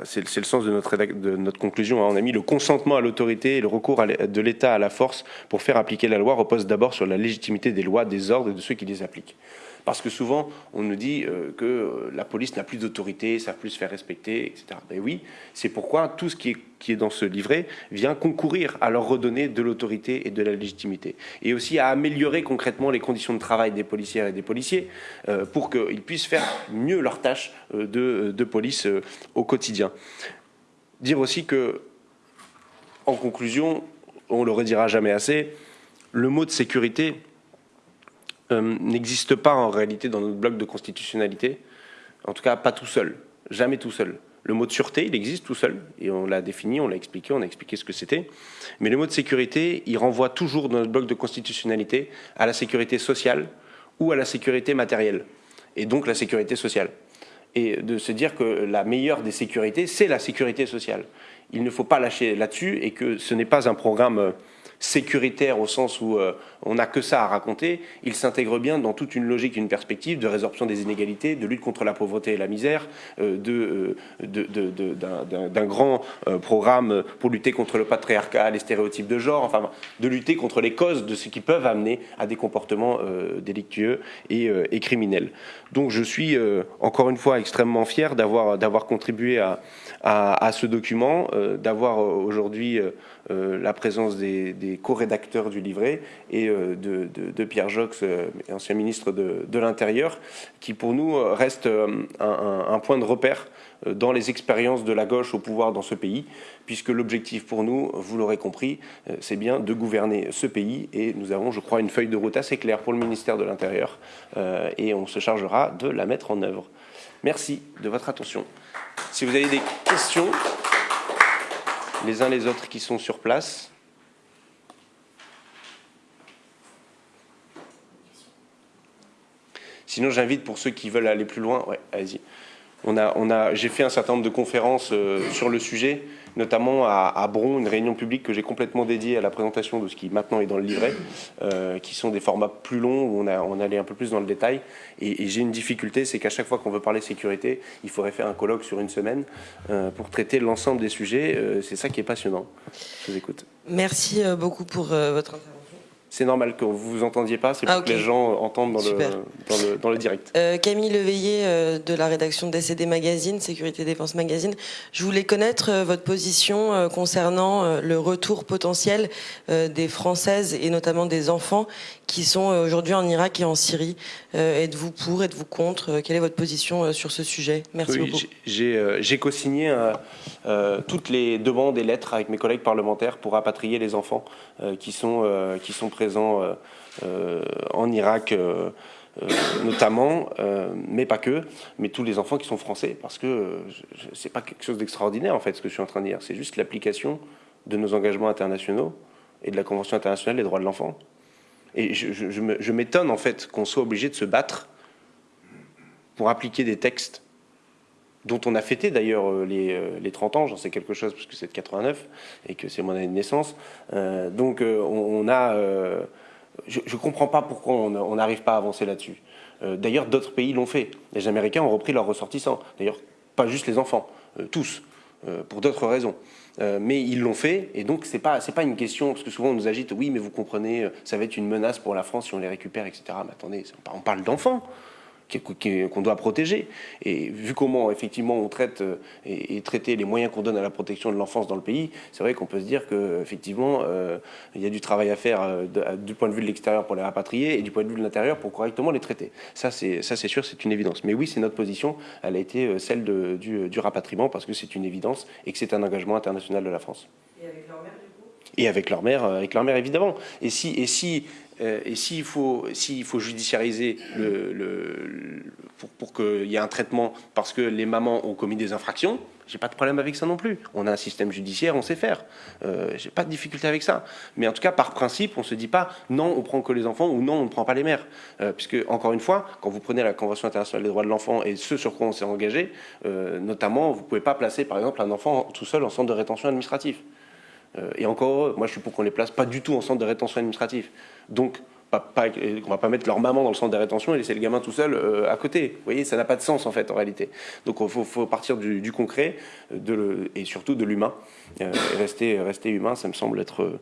Speaker 1: c'est le sens de notre, conclusion. Hein. On a mis le consentement à l'autorité et le recours de l'État à la force pour faire appliquer la loi repose d'abord sur la légitimité des lois, des ordres et de ceux qui les appliquent. Parce que souvent, on nous dit euh, que euh, la police n'a plus d'autorité, ça plus se faire respecter, etc. Ben oui, c'est pourquoi tout ce qui est, qui est dans ce livret vient concourir à leur redonner de l'autorité et de la légitimité. Et aussi à améliorer concrètement les conditions de travail des policières et des policiers euh, pour qu'ils puissent faire mieux leur tâche de, de police au quotidien. Dire aussi que, en conclusion, on le redira jamais assez, le mot de sécurité, euh, n'existe pas en réalité dans notre bloc de constitutionnalité, en tout cas pas tout seul, jamais tout seul. Le mot de sûreté, il existe tout seul, et on l'a défini, on l'a expliqué, on a expliqué ce que c'était. Mais le mot de sécurité, il renvoie toujours dans notre bloc de constitutionnalité à la sécurité sociale ou à la sécurité matérielle, et donc la sécurité sociale. Et de se dire que la meilleure des sécurités, c'est la sécurité sociale. Il ne faut pas lâcher là-dessus, et que ce n'est pas un programme euh, sécuritaire au sens où euh, on n'a que ça à raconter, il s'intègre bien dans toute une logique, une perspective de résorption des inégalités, de lutte contre la pauvreté et la misère, euh, euh, d'un grand programme pour lutter contre le patriarcat, les stéréotypes de genre, enfin, de lutter contre les causes de ce qui peuvent amener à des comportements délictueux et, criminels. Donc je suis encore une fois extrêmement fier d'avoir contribué à, à, ce document, d'avoir aujourd'hui la présence des co-rédacteur du livret, et euh, de, Pierre Jox, euh, ancien ministre de, l'Intérieur, qui pour nous euh, reste un, point de repère dans les expériences de la gauche au pouvoir dans ce pays, puisque l'objectif pour nous, vous l'aurez compris, c'est bien de gouverner ce pays, et nous avons, je crois, une feuille de route assez claire pour le ministère de l'Intérieur, et on se chargera de la mettre en œuvre. Merci de votre attention. Si vous avez des questions, les uns les autres qui sont sur place, Sinon, j'invite pour ceux qui veulent aller plus loin, allez-y. J'ai fait un certain nombre de conférences euh, sur le sujet, notamment à, Bron, une réunion publique que j'ai complètement dédiée à la présentation de ce qui maintenant est dans le livret, euh, qui sont des formats plus longs où on, allait un peu plus dans le détail. Et, j'ai une difficulté, c'est qu'à chaque fois qu'on veut parler sécurité, il faudrait faire un colloque sur une semaine euh, pour traiter l'ensemble des sujets. c'est ça qui est passionnant. Je vous écoute.
Speaker 5: Merci beaucoup pour votre intervention
Speaker 1: c'est normal que vous vous entendiez pas, c'est pour ah, que les gens entendent dans, le, dans le, direct.
Speaker 5: Euh, Camille Leveillé euh, de la rédaction DCD Magazine, Sécurité Défense Magazine. Je voulais connaître euh, votre position concernant le retour potentiel des Françaises et notamment des enfants qui sont aujourd'hui en Irak et en Syrie. êtes-vous pour, êtes-vous contre? Quelle est votre position sur ce sujet? Merci beaucoup.
Speaker 1: J'ai co-signé toutes les demandes et lettres avec mes collègues parlementaires pour rapatrier les enfants qui sont, qui sont présents euh, euh, en Irak euh, notamment, mais pas que, mais tous les enfants qui sont français, parce que c'est pas quelque chose d'extraordinaire en fait ce que je suis en train de dire, c'est juste l'application de nos engagements internationaux et de la Convention internationale des droits de l'enfant. Et je, m'étonne en fait qu'on soit obligé de se battre pour appliquer des textes dont on a fêté d'ailleurs euh, les, 30 euh, ans, j'en sais quelque chose parce que c'est de 89 et que c'est mon année de naissance. Euh, donc on, a... je ne comprends pas pourquoi on n'arrive pas à avancer là-dessus. d'ailleurs d'autres pays l'ont fait. Les Américains ont repris leurs ressortissants. D'ailleurs pas juste les enfants, tous, pour d'autres raisons. mais ils l'ont fait, et donc c'est pas pas une question parce que souvent on nous agite. Oui, mais vous comprenez, ça va être une menace pour la France si on les récupère, etc. Mais attendez, on parle d'enfants qu'on doit protéger. Et vu comment effectivement on traite euh, et, traiter les moyens qu'on donne à la protection de l'enfance dans le pays, c'est vrai qu'on peut se dire qu'effectivement euh, il y a du travail à faire euh, du point de vue de l'extérieur pour les rapatrier et du point de vue de l'intérieur pour correctement les traiter. Ça c'est sûr, c'est une évidence. Mais oui, c'est notre position. Elle a été celle du, du, rapatriement parce que c'est une évidence et que c'est un engagement international de la France.
Speaker 5: Et avec leur
Speaker 1: Et avec leur mère, avec leur mère évidemment. Et si, et si euh, et s'il faut, s'il faut judiciariser le, pour, qu'il y ait un traitement parce que les mamans ont commis des infractions, j'ai pas de problème avec ça non plus. On a un système judiciaire, on sait faire. Euh, j'ai pas de difficulté avec ça. Mais en tout cas, par principe, on se dit pas non, on prend que les enfants ou non, on ne prend pas les mères. Euh, puisque encore une fois, quand vous prenez la Convention internationale des droits de l'enfant et ce sur quoi on s'est engagé, euh, notamment, vous pouvez pas placer par exemple un enfant tout seul en centre de rétention administratif. Euh, et encore, moi je suis pour qu'on les place pas du tout en centre de rétention administratif. Donc, pas, on va pas mettre leur maman dans le centre de rétention et laisser le gamin tout seul euh, à côté. Vous voyez, ça n'a pas de sens en fait en réalité. Donc il faut, partir du, concret et surtout de l'humain. Euh, rester, rester humain, ça me semble être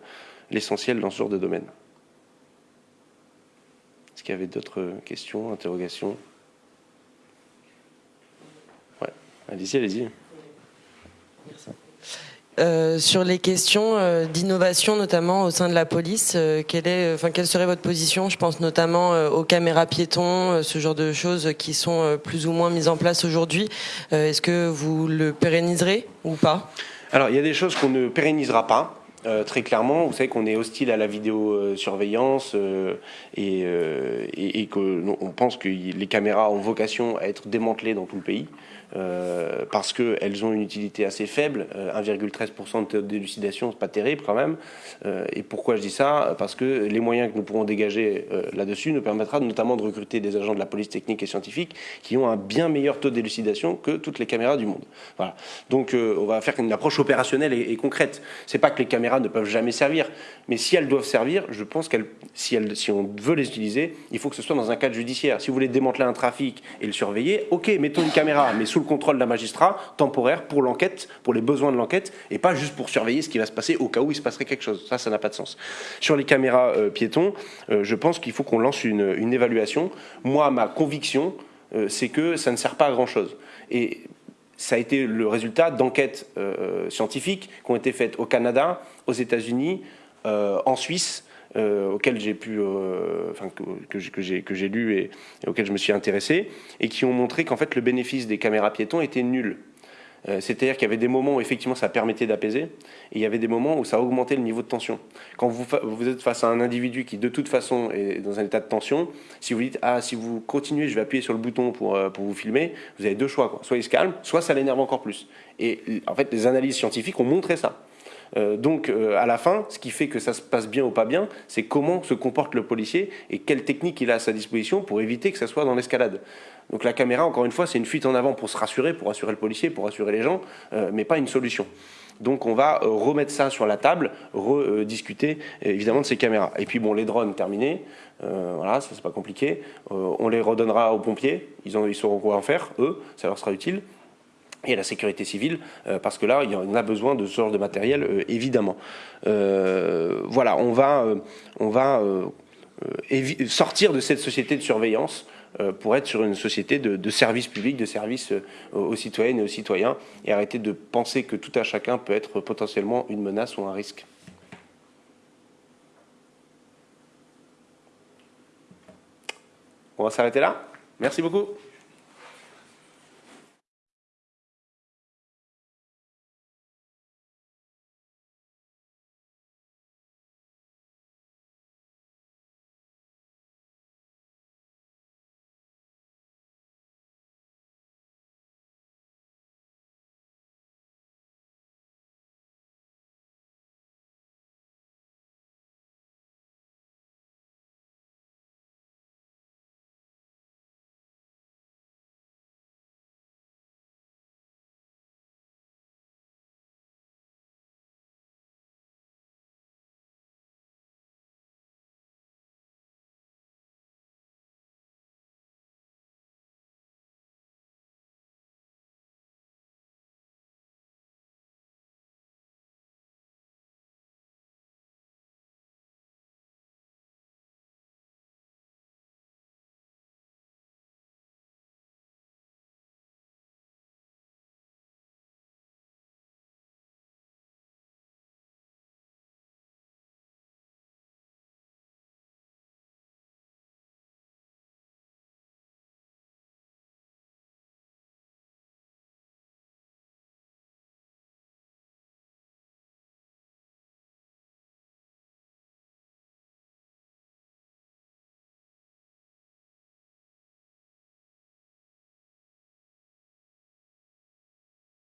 Speaker 1: l'essentiel dans ce genre de domaine. Est-ce qu'il y avait d'autres questions, interrogations? Ouais, allez-y, allez-y.
Speaker 5: Merci. Euh, sur les questions euh, d'innovation, notamment au sein de la police, euh, quelle, serait votre position Je pense notamment aux caméras piétons, ce genre de choses qui sont plus ou moins mises en place aujourd'hui. Est-ce que vous le pérenniserez ou pas?
Speaker 1: Alors, il y a des choses qu'on ne pérennisera pas. très clairement, vous savez qu'on est hostile à la vidéosurveillance et, et, et qu'on pense que les caméras ont vocation à être démantelées dans tout le pays. Euh, parce qu'elles ont une utilité assez faible, 1,13% euh, de taux de d'élucidation, c'est pas terrible quand même. Euh, et pourquoi je dis ça? Parce que les moyens que nous pourrons dégager là-dessus nous permettra notamment de recruter des agents de la police technique et scientifique qui ont un bien meilleur taux d'élucidation que toutes les caméras du monde. Voilà. Donc on va faire une approche opérationnelle et, concrète. C'est pas que les caméras ne peuvent jamais servir, mais si elles doivent servir, je pense qu'elles, si, si on veut les utiliser, il faut que ce soit dans un cadre judiciaire. Si vous voulez démanteler un trafic et le surveiller, ok, mettons une caméra, mais sous le contrôle d'un magistrat temporaire pour l'enquête, pour les besoins de l'enquête, et pas juste pour surveiller ce qui va se passer au cas où il se passerait quelque chose. Ça, ça n'a pas de sens. Sur les caméras euh, piétons, euh, je pense qu'il faut qu'on lance une, évaluation. Moi, ma conviction, euh, c'est que ça ne sert pas à grand-chose. Et ça a été le résultat d'enquêtes scientifiques qui ont été faites au Canada, aux États-Unis, en Suisse, euh, auxquels j'ai pu, euh, que, que j'ai lu et, et, auxquels je me suis intéressé, et qui ont montré qu'en fait le bénéfice des caméras piétons était nul. Euh, c'est-à-dire qu'il y avait des moments où effectivement ça permettait d'apaiser, et il y avait des moments où ça augmentait le niveau de tension. Quand vous, vous êtes face à un individu qui de toute façon est dans un état de tension, si vous dites ah si vous continuez, je vais appuyer sur le bouton pour, pour vous filmer, vous avez deux choix quoi. Soit il se calme, soit ça l'énerve encore plus. Et en fait les analyses scientifiques ont montré ça. Euh, donc, euh, à la fin, ce qui fait que ça se passe bien ou pas bien, c'est comment se comporte le policier et quelle technique il a à sa disposition pour éviter que ça soit dans l'escalade. Donc la caméra, encore une fois, c'est une fuite en avant pour se rassurer, pour rassurer le policier, pour rassurer les gens, euh, mais pas une solution. Donc on va remettre ça sur la table, rediscuter évidemment de ces caméras. Et puis bon, les drones terminés, voilà, ça c'est pas compliqué. on les redonnera aux pompiers, ils, ont, ils sauront quoi en faire, eux, ça leur sera utile et la sécurité civile, euh, parce que là, il y en a besoin de ce genre de matériel, euh, évidemment. Euh, voilà, on va, on va sortir de cette société de surveillance pour être sur une société de, service public, de service aux citoyennes et aux citoyens, et arrêter de penser que tout à chacun peut être potentiellement une menace ou un risque. On va s'arrêter là. Merci beaucoup.